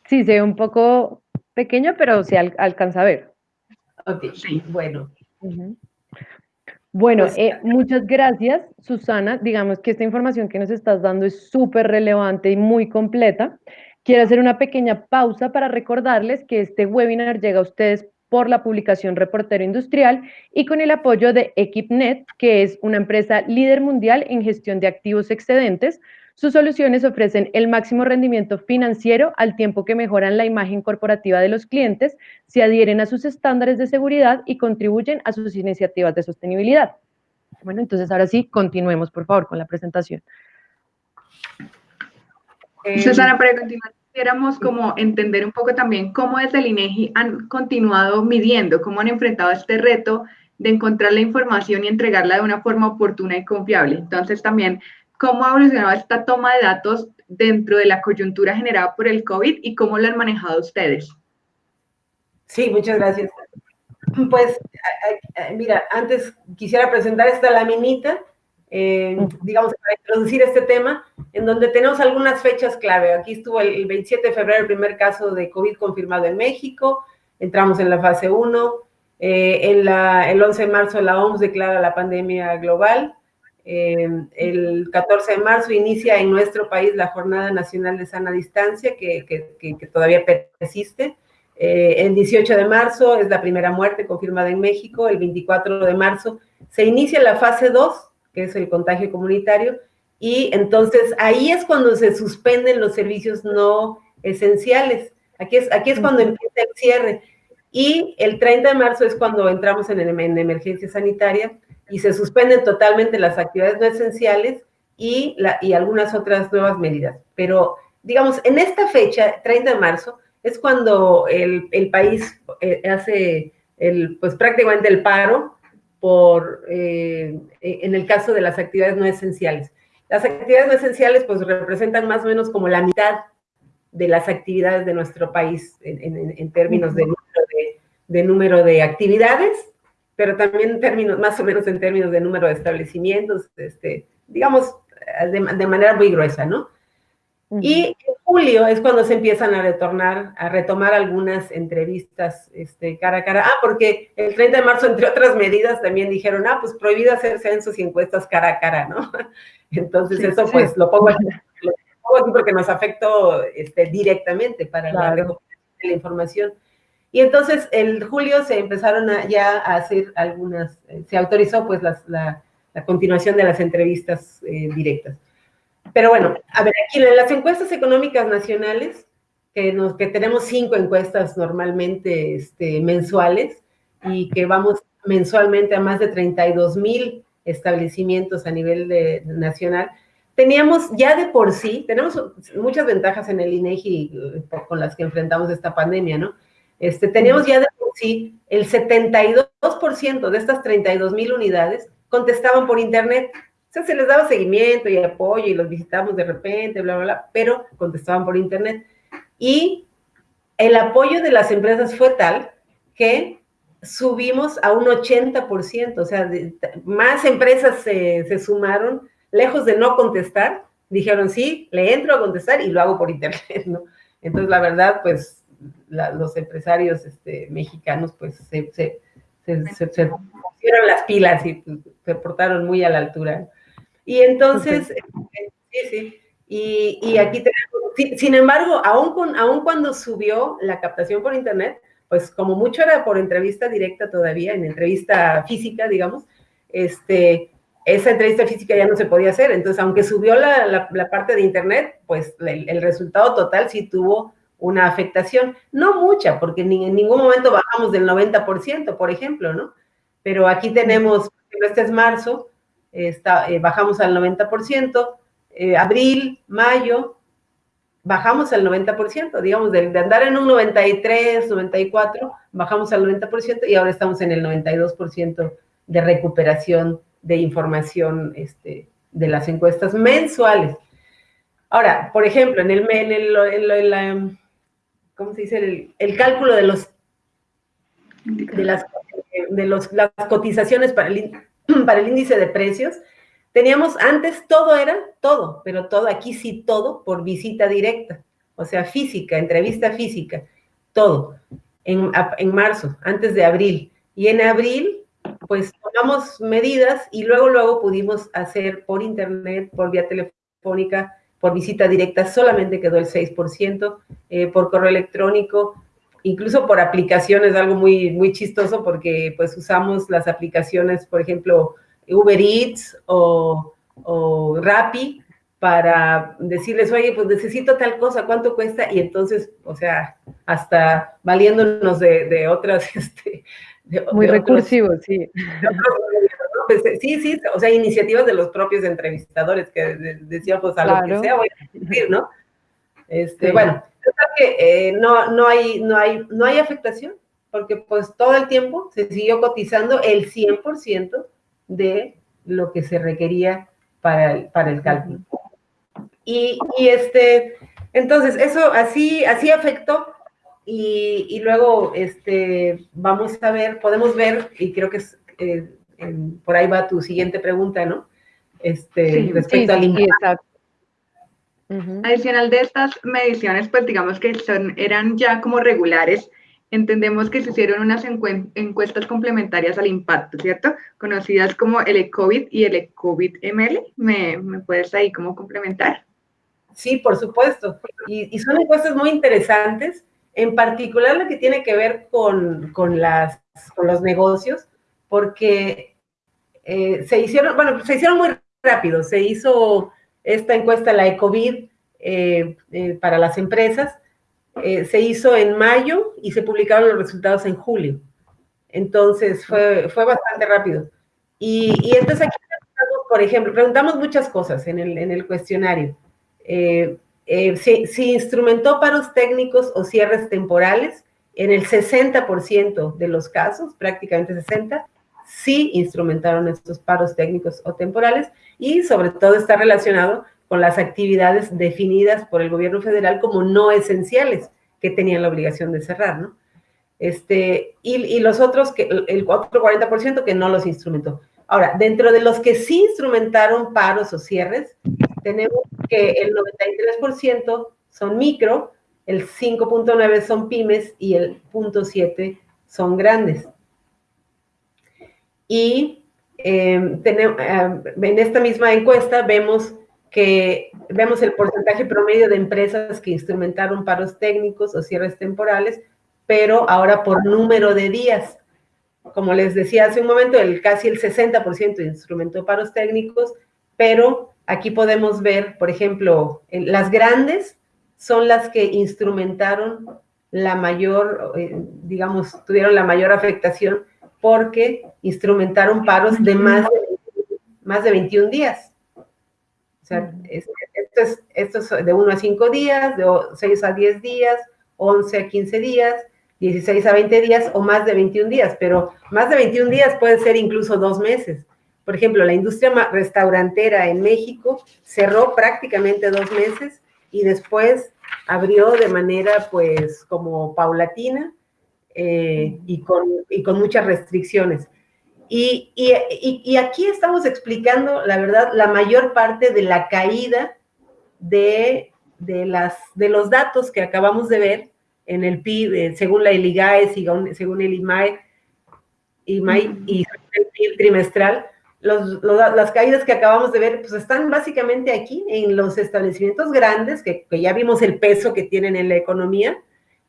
Sí, se ve un poco pequeño, pero se alcanza a ver. Ok, sí, bueno. Bueno, pues eh, muchas gracias, Susana. Digamos que esta información que nos estás dando es súper relevante y muy completa. Quiero hacer una pequeña pausa para recordarles que este webinar llega a ustedes por la publicación Reportero Industrial y con el apoyo de EquipNet, que es una empresa líder mundial en gestión de activos excedentes. Sus soluciones ofrecen el máximo rendimiento financiero al tiempo que mejoran la imagen corporativa de los clientes, se adhieren a sus estándares de seguridad y contribuyen a sus iniciativas de sostenibilidad. Bueno, entonces ahora sí, continuemos por favor con la presentación. Susana, para continuar, quisiéramos como entender un poco también cómo desde el INEGI han continuado midiendo, cómo han enfrentado este reto de encontrar la información y entregarla de una forma oportuna y confiable. Entonces también, cómo ha evolucionado esta toma de datos dentro de la coyuntura generada por el COVID y cómo lo han manejado ustedes. Sí, muchas gracias. Pues, mira, antes quisiera presentar esta laminita eh, digamos, para introducir este tema, en donde tenemos algunas fechas clave. Aquí estuvo el, 27 de febrero el primer caso de COVID confirmado en México, entramos en la fase 1, eh, en la, el 11 de marzo la OMS declara la pandemia global, eh, el 14 de marzo inicia en nuestro país la Jornada Nacional de Sana Distancia, que, que, que todavía persiste. el 18 de marzo es la primera muerte confirmada en México, el 24 de marzo se inicia la fase 2, que es el contagio comunitario, y entonces ahí es cuando se suspenden los servicios no esenciales. Aquí es, aquí es cuando empieza el cierre. Y el 30 de marzo es cuando entramos en, en emergencia sanitaria y se suspenden totalmente las actividades no esenciales y, la, y algunas otras nuevas medidas. Pero, digamos, en esta fecha, 30 de marzo, es cuando el, el país eh, hace el, pues prácticamente el paro por, eh, en el caso de las actividades no esenciales. Las actividades no esenciales pues representan más o menos como la mitad de las actividades de nuestro país en, términos de número de, de número de, actividades, pero también en términos, más o menos en términos de número de establecimientos, este, digamos, de, de manera muy gruesa, ¿no? Y en julio es cuando se empiezan a retornar, a retomar algunas entrevistas este, cara a cara. Ah, porque el 30 de marzo, entre otras medidas, también dijeron, ah, pues prohibido hacer censos y encuestas cara a cara, ¿no? Entonces eso pues lo pongo, aquí, porque nos afectó este, directamente para la recuperación de la información. Y entonces el julio se empezaron ya a hacer algunas, eh, se autorizó pues la, continuación de las entrevistas eh, directas. Pero bueno, a ver, aquí en las encuestas económicas nacionales, que, tenemos cinco encuestas normalmente este, mensuales y que vamos mensualmente a más de 32 mil establecimientos a nivel de, nacional, teníamos ya de por sí, tenemos muchas ventajas en el INEGI con las que enfrentamos esta pandemia, ¿no? Este, teníamos ya de por sí el 72% de estas 32 mil unidades contestaban por internet. O sea, se les daba seguimiento y apoyo y los visitamos de repente, bla, bla, bla, pero contestaban por internet. Y el apoyo de las empresas fue tal que subimos a un 80%, o sea, más empresas se, se, sumaron, lejos de no contestar, dijeron, sí, le entro a contestar y lo hago por internet, ¿no? Entonces, la verdad, pues, los empresarios este, mexicanos, pues, se, se, se, pusieron las pilas y se portaron muy a la altura. Y entonces, eh, sí, sí. Y, y, aquí tenemos, sin embargo, aún, con, aún cuando subió la captación por Internet, pues como mucho era por entrevista directa todavía, en entrevista física, digamos, este, esa entrevista física ya no se podía hacer. Entonces, aunque subió la, la, parte de Internet, pues el, el, resultado total sí tuvo una afectación. No mucha, porque ni, en ningún momento bajamos del 90%, por ejemplo, ¿no? Pero aquí tenemos, este es marzo, está, eh, bajamos al 90%, eh, abril, mayo, bajamos al 90%, digamos, de, andar en un 93, 94, bajamos al 90% y ahora estamos en el 92% de recuperación de información este, de las encuestas mensuales. Ahora, por ejemplo, en el, en el, en ¿cómo se dice? El, cálculo de los de las, de los, las cotizaciones para el, para el índice de precios, teníamos antes todo era todo, pero todo, aquí sí todo por visita directa. o sea, física, entrevista física, todo, en, en marzo, antes de abril. Y en abril, pues tomamos medidas y luego, luego pudimos hacer por internet, por vía telefónica, por visita directa, solamente quedó el 6%, eh, por correo electrónico, incluso por aplicaciones, algo muy, muy chistoso porque pues usamos las aplicaciones, por ejemplo, Uber Eats o, o Rappi, para decirles, oye, pues necesito tal cosa, ¿cuánto cuesta? Y entonces, o sea, hasta valiéndonos de, otras, este, muy recursivo, sí. Pues, sí, sí, o sea, iniciativas de los propios entrevistadores que decían, pues a lo que sea voy a decir, ¿no? Este, Bueno, que eh, no, no, hay, no, hay, no hay afectación, porque pues todo el tiempo se siguió cotizando el 100% de lo que se requería para el, para el cálculo. Y, y, este, entonces, eso así, así afectó y, luego este, vamos a ver, podemos ver, y creo que es, eh, por ahí va tu siguiente pregunta, ¿no? Este, respecto al impacto. Adicional de estas mediciones, pues digamos que son, eran ya como regulares, entendemos que se hicieron unas encuestas complementarias al impacto, ¿cierto? Conocidas como el ECOVID y el ECOVID-ML. ¿Me, ¿Me, puedes ahí como complementar? Sí, por supuesto. Y, y, son encuestas muy interesantes en particular lo que tiene que ver con, las, los negocios, porque eh, se hicieron, bueno, se hicieron muy rápido, se hizo esta encuesta, la ECOVID, eh, eh, para las empresas, se hizo en mayo y se publicaron los resultados en julio. Entonces fue, fue bastante rápido. Y, y entonces aquí, por ejemplo, preguntamos muchas cosas en el, en el cuestionario. Eh, se, instrumentó paros técnicos o cierres temporales. En el 60% de los casos, prácticamente 60, sí instrumentaron estos paros técnicos o temporales y sobre todo está relacionado con las actividades definidas por el gobierno federal como no esenciales que tenían la obligación de cerrar, ¿no? Este, y, los otros, que, el otro 40% que no los instrumentó. Ahora, dentro de los que sí instrumentaron paros o cierres, tenemos que el 93% son micro, el 5.9 son pymes y el 0.7 son grandes. Y em, em, en esta misma encuesta vemos que vemos el porcentaje promedio de empresas que instrumentaron paros técnicos o cierres temporales, pero ahora por número de días. Como les decía hace un momento, el, casi el 60% instrumentó paros técnicos, pero Aquí podemos ver, por ejemplo, las grandes son las que instrumentaron la mayor, eh, digamos, tuvieron la mayor afectación porque instrumentaron paros de más de, más de 21 días. O sea, esto, es, esto es de 1 a 5 días, de 6 a 10 días, 11 a 15 días, 16 a 20 días o más de 21 días, pero más de 21 días puede ser incluso dos meses. Por ejemplo, la industria restaurantera en México cerró prácticamente dos meses y después abrió de manera pues como paulatina eh, y, con, con, muchas restricciones. Y, y, aquí estamos explicando, la verdad, la mayor parte de la caída de, de, las, de los datos que acabamos de ver en el PIB, eh, según la ILIGAE, según, el IMAE, IMAE y el PIB trimestral, las caídas que acabamos de ver, pues están básicamente aquí en los establecimientos grandes, que, ya vimos el peso que tienen en la economía,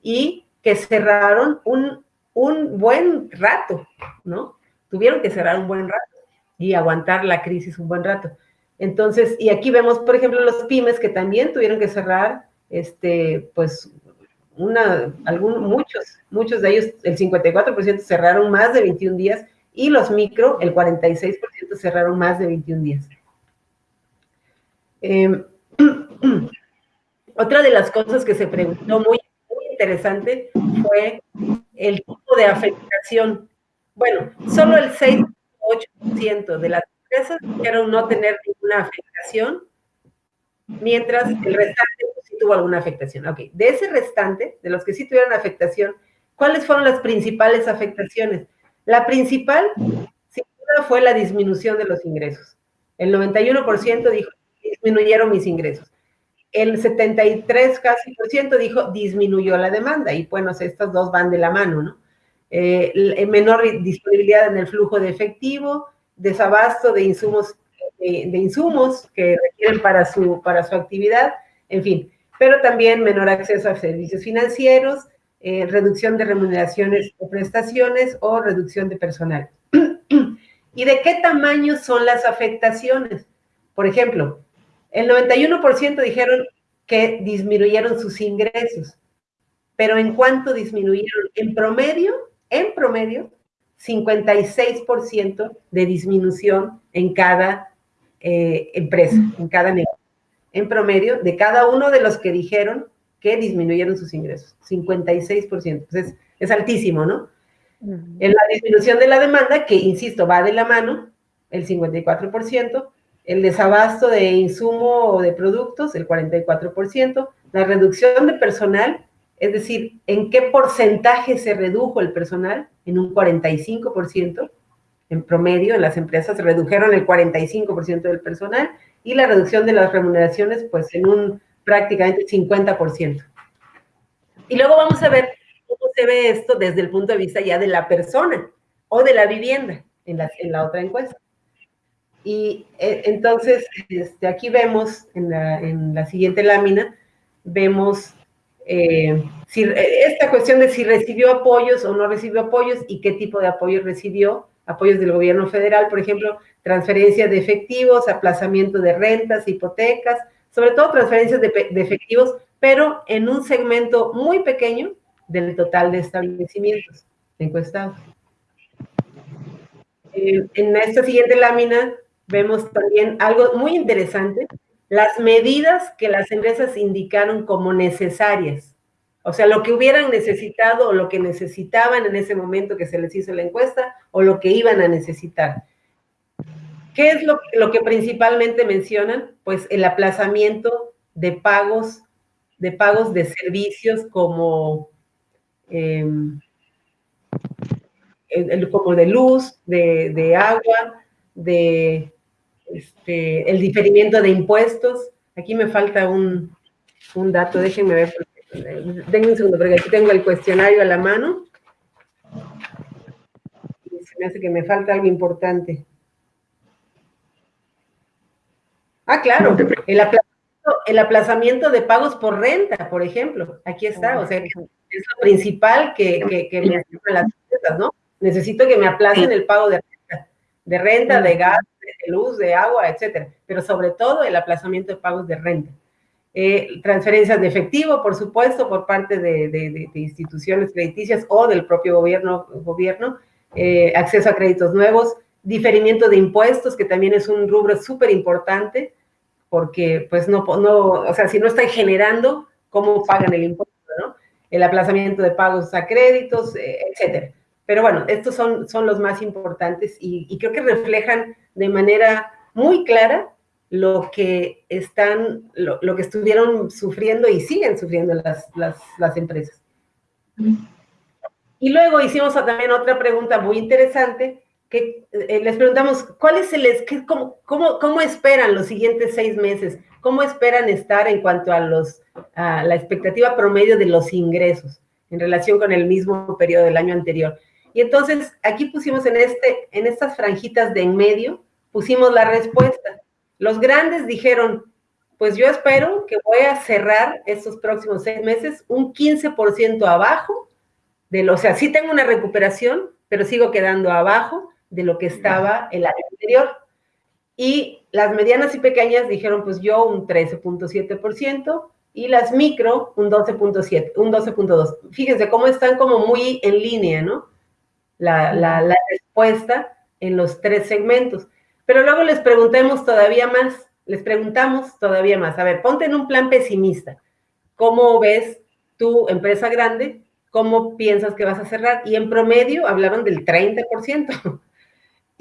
y que cerraron un, un buen rato, ¿no? Tuvieron que cerrar un buen rato y aguantar la crisis un buen rato. Entonces, y aquí vemos, por ejemplo, los pymes que también tuvieron que cerrar, este, pues, una, algún, muchos, muchos de ellos, el 54% cerraron más de 21 días, y los micro, el 46% cerraron más de 21 días. Em, otra de las cosas que se preguntó muy, interesante fue el tipo de afectación. Bueno, solo el 6.8% de las empresas dijeron no tener ninguna afectación, mientras el restante sí tuvo alguna afectación. Ok, de ese restante, de los que sí tuvieron afectación, ¿cuáles fueron las principales afectaciones? La principal, sin duda, fue la disminución de los ingresos. El 91% dijo, disminuyeron mis ingresos. El 73 casi por ciento dijo disminuyó la demanda y bueno, estas dos van de la mano, ¿no? Eh, menor disponibilidad en el flujo de efectivo, desabasto de insumos, de, insumos que requieren para su, para su actividad, en fin, pero también menor acceso a servicios financieros, eh, reducción de remuneraciones o prestaciones o reducción de personal. ¿Y de qué tamaño son las afectaciones? Por ejemplo, el 91% dijeron que disminuyeron sus ingresos, pero ¿en cuánto disminuyeron? En promedio, en promedio, 56% de disminución en cada eh, empresa, en cada negocio. En promedio, de cada uno de los que dijeron que disminuyeron sus ingresos, 56%. Entonces, es altísimo, ¿no? En la disminución de la demanda, que insisto, va de la mano, el 54%, el desabasto de insumo o de productos, el 44%, la reducción de personal, es decir, en qué porcentaje se redujo el personal, en un 45%, en promedio en las empresas se redujeron el 45% del personal, y la reducción de las remuneraciones, pues en un prácticamente 50%. Y luego vamos a ver cómo se ve esto desde el punto de vista ya de la persona o de la vivienda en la, en la otra encuesta. Y eh, entonces, este, aquí vemos en la, en la, siguiente lámina, vemos eh, si, esta cuestión de si recibió apoyos o no recibió apoyos y qué tipo de apoyos recibió, apoyos del gobierno federal, por ejemplo, transferencia de efectivos, aplazamiento de rentas, hipotecas, sobre todo transferencias de, de efectivos, pero en un segmento muy pequeño del total de establecimientos encuestados. Eh, en esta siguiente lámina vemos también algo muy interesante, las medidas que las empresas indicaron como necesarias. O sea, lo que hubieran necesitado o lo que necesitaban en ese momento que se les hizo la encuesta o lo que iban a necesitar. ¿Qué es lo, lo que principalmente mencionan? Pues el aplazamiento de pagos, de pagos de servicios como, em, como de luz, de, de agua, de este, el diferimiento de impuestos. Aquí me falta un, un dato, déjenme ver, denme un segundo, porque aquí tengo el cuestionario a la mano. Se me hace que me falta algo importante. Ah, claro, el aplazamiento, el aplazamiento de pagos por renta, por ejemplo. Aquí está, o sea, es lo principal que, que, me hacen las empresas, ¿no? Necesito que me aplacen el pago de renta, de renta, de gas, de luz, de agua, etcétera. Pero sobre todo el aplazamiento de pagos de renta. Eh, transferencias de efectivo, por supuesto, por parte de, instituciones crediticias o del propio gobierno, gobierno eh, acceso a créditos nuevos, diferimiento de impuestos, que también es un rubro súper importante, porque pues no, no, o sea, si no están generando, ¿cómo pagan el impuesto, no? El aplazamiento de pagos a créditos, eh, etcétera. Pero bueno, estos son, son los más importantes y, creo que reflejan de manera muy clara lo que están, lo, que estuvieron sufriendo y siguen sufriendo las, las, las empresas. Y luego hicimos también otra pregunta muy interesante, que eh, les preguntamos, ¿cuál es el, qué, cómo, cómo, cómo, esperan los siguientes seis meses? ¿Cómo esperan estar en cuanto a, los, a la expectativa promedio de los ingresos en relación con el mismo periodo del año anterior? Y entonces aquí pusimos en, este, en estas franjitas de en medio, pusimos la respuesta. Los grandes dijeron, pues yo espero que voy a cerrar estos próximos seis meses un 15% abajo, de lo, o sea, sí tengo una recuperación, pero sigo quedando abajo de lo que estaba el año anterior. Y las medianas y pequeñas dijeron, pues yo un 13.7% y las micro un 12.7, un 12.2. Fíjense cómo están como muy en línea, ¿no? La, respuesta en los tres segmentos. Pero luego les preguntemos todavía más, les preguntamos todavía más. A ver, ponte en un plan pesimista. ¿Cómo ves tu empresa grande? ¿Cómo piensas que vas a cerrar? Y en promedio hablaban del 30%.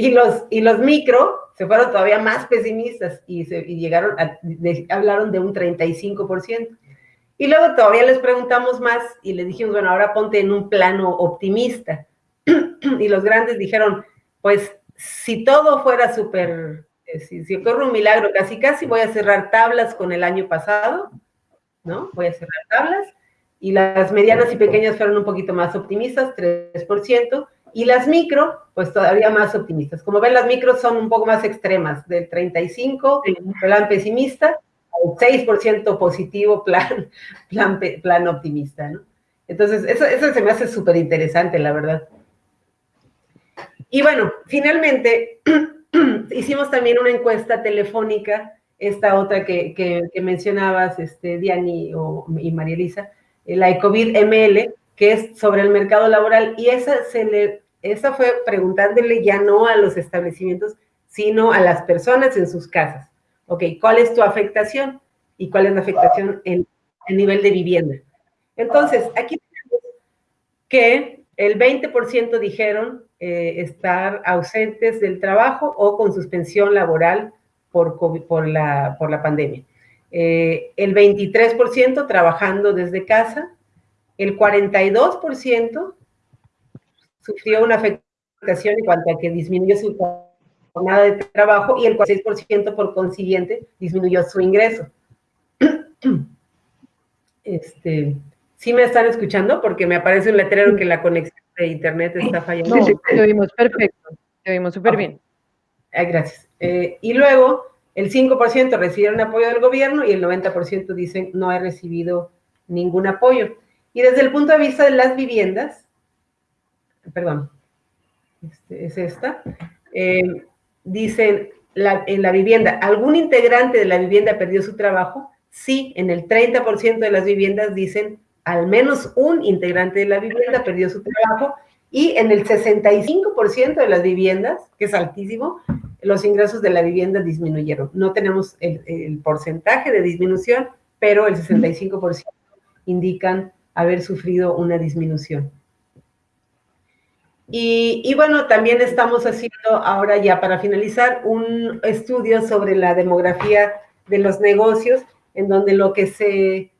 Y los, y los micro se fueron todavía más pesimistas y, se, llegaron a, hablaron de un 35%. Y luego todavía les preguntamos más y les dijimos, bueno, ahora ponte en un plano optimista. y los grandes dijeron, pues si todo fuera súper Eh, si, si ocurre un milagro, casi casi voy a cerrar tablas con el año pasado, ¿no? Voy a cerrar tablas. Y las medianas y pequeñas fueron un poquito más optimistas, 3%, y las micro, pues todavía más optimistas. Como ven, las micros son un poco más extremas, del 35, plan pesimista, al 6% positivo, plan, plan, plan optimista, ¿no? Entonces, eso, eso se me hace súper interesante, la verdad. Y bueno, finalmente, hicimos también una encuesta telefónica, esta otra que, que, mencionabas, este, Diani o, y María Elisa, eh, la ECOVID ML, que es sobre el mercado laboral, y esa, se le, esa fue preguntándole ya no a los establecimientos, sino a las personas en sus casas. Ok, ¿cuál es tu afectación? ¿Y cuál es la afectación en el nivel de vivienda? Entonces, aquí tenemos que el 20% dijeron eh, estar ausentes del trabajo o con suspensión laboral por, por, la, por la pandemia. Eh, el 23% trabajando desde casa, el 42% sufrió una afectación en cuanto a que disminuyó su jornada de trabajo y el 46% por consiguiente disminuyó su ingreso. Este, ¿Sí me están escuchando? Porque me aparece un letrero que la conexión de internet está fallando. No, te oímos perfecto, te oímos súper bien. gracias. Eh, y luego, el 5% recibieron apoyo del gobierno y el 90% dicen no he recibido ningún apoyo. Y desde el punto de vista de las viviendas, perdón, este, es esta, eh, dicen en la vivienda, ¿algún integrante de la vivienda perdió su trabajo? Sí, en el 30% de las viviendas dicen al menos un integrante de la vivienda perdió su trabajo y en el 65% de las viviendas, que es altísimo, los ingresos de la vivienda disminuyeron. No tenemos el, porcentaje de disminución, pero el 65% indican haber sufrido una disminución. Y, y, bueno, también estamos haciendo ahora ya para finalizar un estudio sobre la demografía de los negocios, en donde lo que se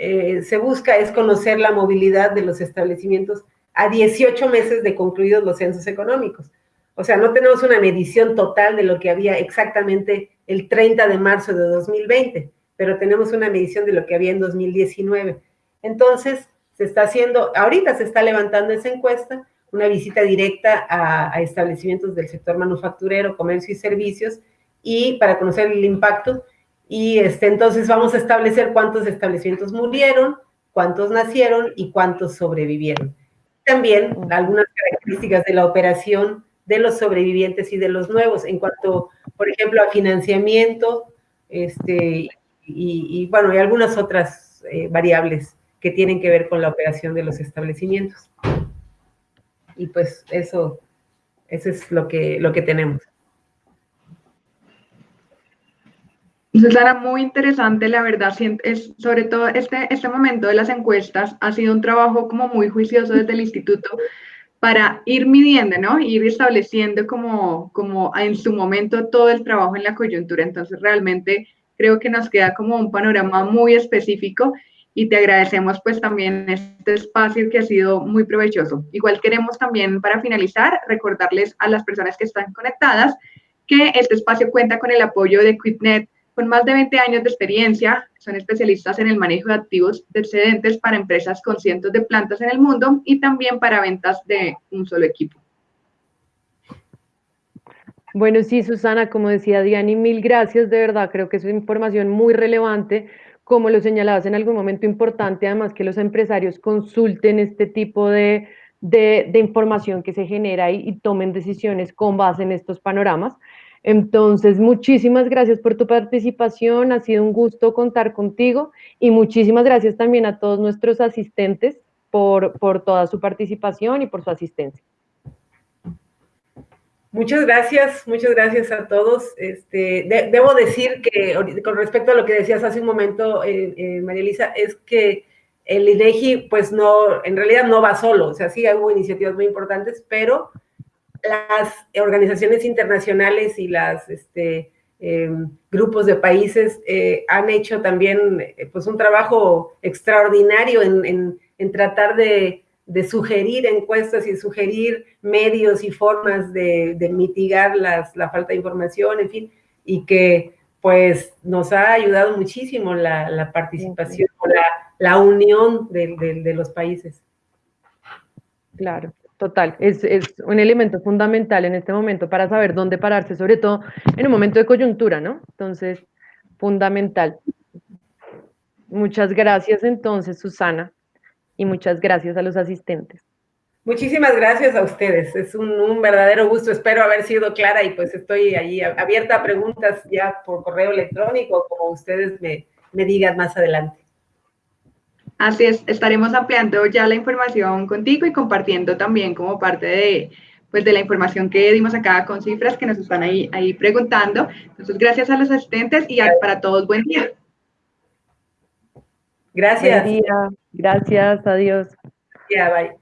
eh, se busca es conocer la movilidad de los establecimientos a 18 meses de concluidos los censos económicos. O sea, no tenemos una medición total de lo que había exactamente el 30 de marzo de 2020, pero tenemos una medición de lo que había en 2019. Entonces, se está haciendo, ahorita se está levantando esa encuesta, una visita directa a, a establecimientos del sector manufacturero, comercio y servicios, y para conocer el impacto, y este, entonces vamos a establecer cuántos establecimientos murieron, cuántos nacieron y cuántos sobrevivieron. También algunas características de la operación de los sobrevivientes y de los nuevos, en cuanto, por ejemplo, a financiamiento, este, y, bueno, y algunas otras eh, variables que tienen que ver con la operación de los establecimientos. Y pues eso, eso es lo que, lo que tenemos. Susana, muy interesante, la verdad, es, sobre todo este, este momento de las encuestas ha sido un trabajo como muy juicioso desde el instituto para ir midiendo, ¿no? Ir estableciendo como, como en su momento todo el trabajo en la coyuntura. Entonces, realmente creo que nos queda como un panorama muy específico y te agradecemos pues también este espacio que ha sido muy provechoso. Igual queremos también para finalizar recordarles a las personas que están conectadas que este espacio cuenta con el apoyo de QuitNet con más de 20 años de experiencia, son especialistas en el manejo de activos de excedentes para empresas con cientos de plantas en el mundo y también para ventas de un solo equipo. Bueno, sí, Susana, como decía Diani, mil gracias, de verdad, creo que es información muy relevante, como lo señalabas en algún momento importante, además que los empresarios consulten este tipo de, información que se genera y tomen decisiones con base en estos panoramas. Entonces, muchísimas gracias por tu participación, ha sido un gusto contar contigo y muchísimas gracias también a todos nuestros asistentes por, toda su participación y por su asistencia. Muchas gracias, muchas gracias a todos. Este, debo decir que con respecto a lo que decías hace un momento, eh, eh, María Elisa, es que el INEGI, pues no, en realidad no va solo, o sea, sí hubo iniciativas muy importantes, pero las organizaciones internacionales y las este, em, grupos de países eh, han hecho también eh, pues un trabajo extraordinario en, tratar de, sugerir encuestas y sugerir medios y formas de, mitigar la falta de información, en fin. y que pues nos ha ayudado muchísimo la, participación, la, la unión de, los países. Claro, total. Es, un elemento fundamental en este momento para saber dónde pararse, sobre todo en un momento de coyuntura, ¿no? Entonces, fundamental. Muchas gracias entonces, Susana, y muchas gracias a los asistentes. Muchísimas gracias a ustedes. Es un, verdadero gusto. Espero haber sido clara y pues estoy ahí abierta a preguntas ya por correo electrónico, como ustedes me digan más adelante. Así es, estaremos ampliando ya la información contigo y compartiendo también como parte de, pues, de la información que dimos acá con cifras que nos están ahí, ahí preguntando. Entonces, gracias a los asistentes y para todos, buen día. Gracias. Buen día. Gracias, adiós. Ya, bye.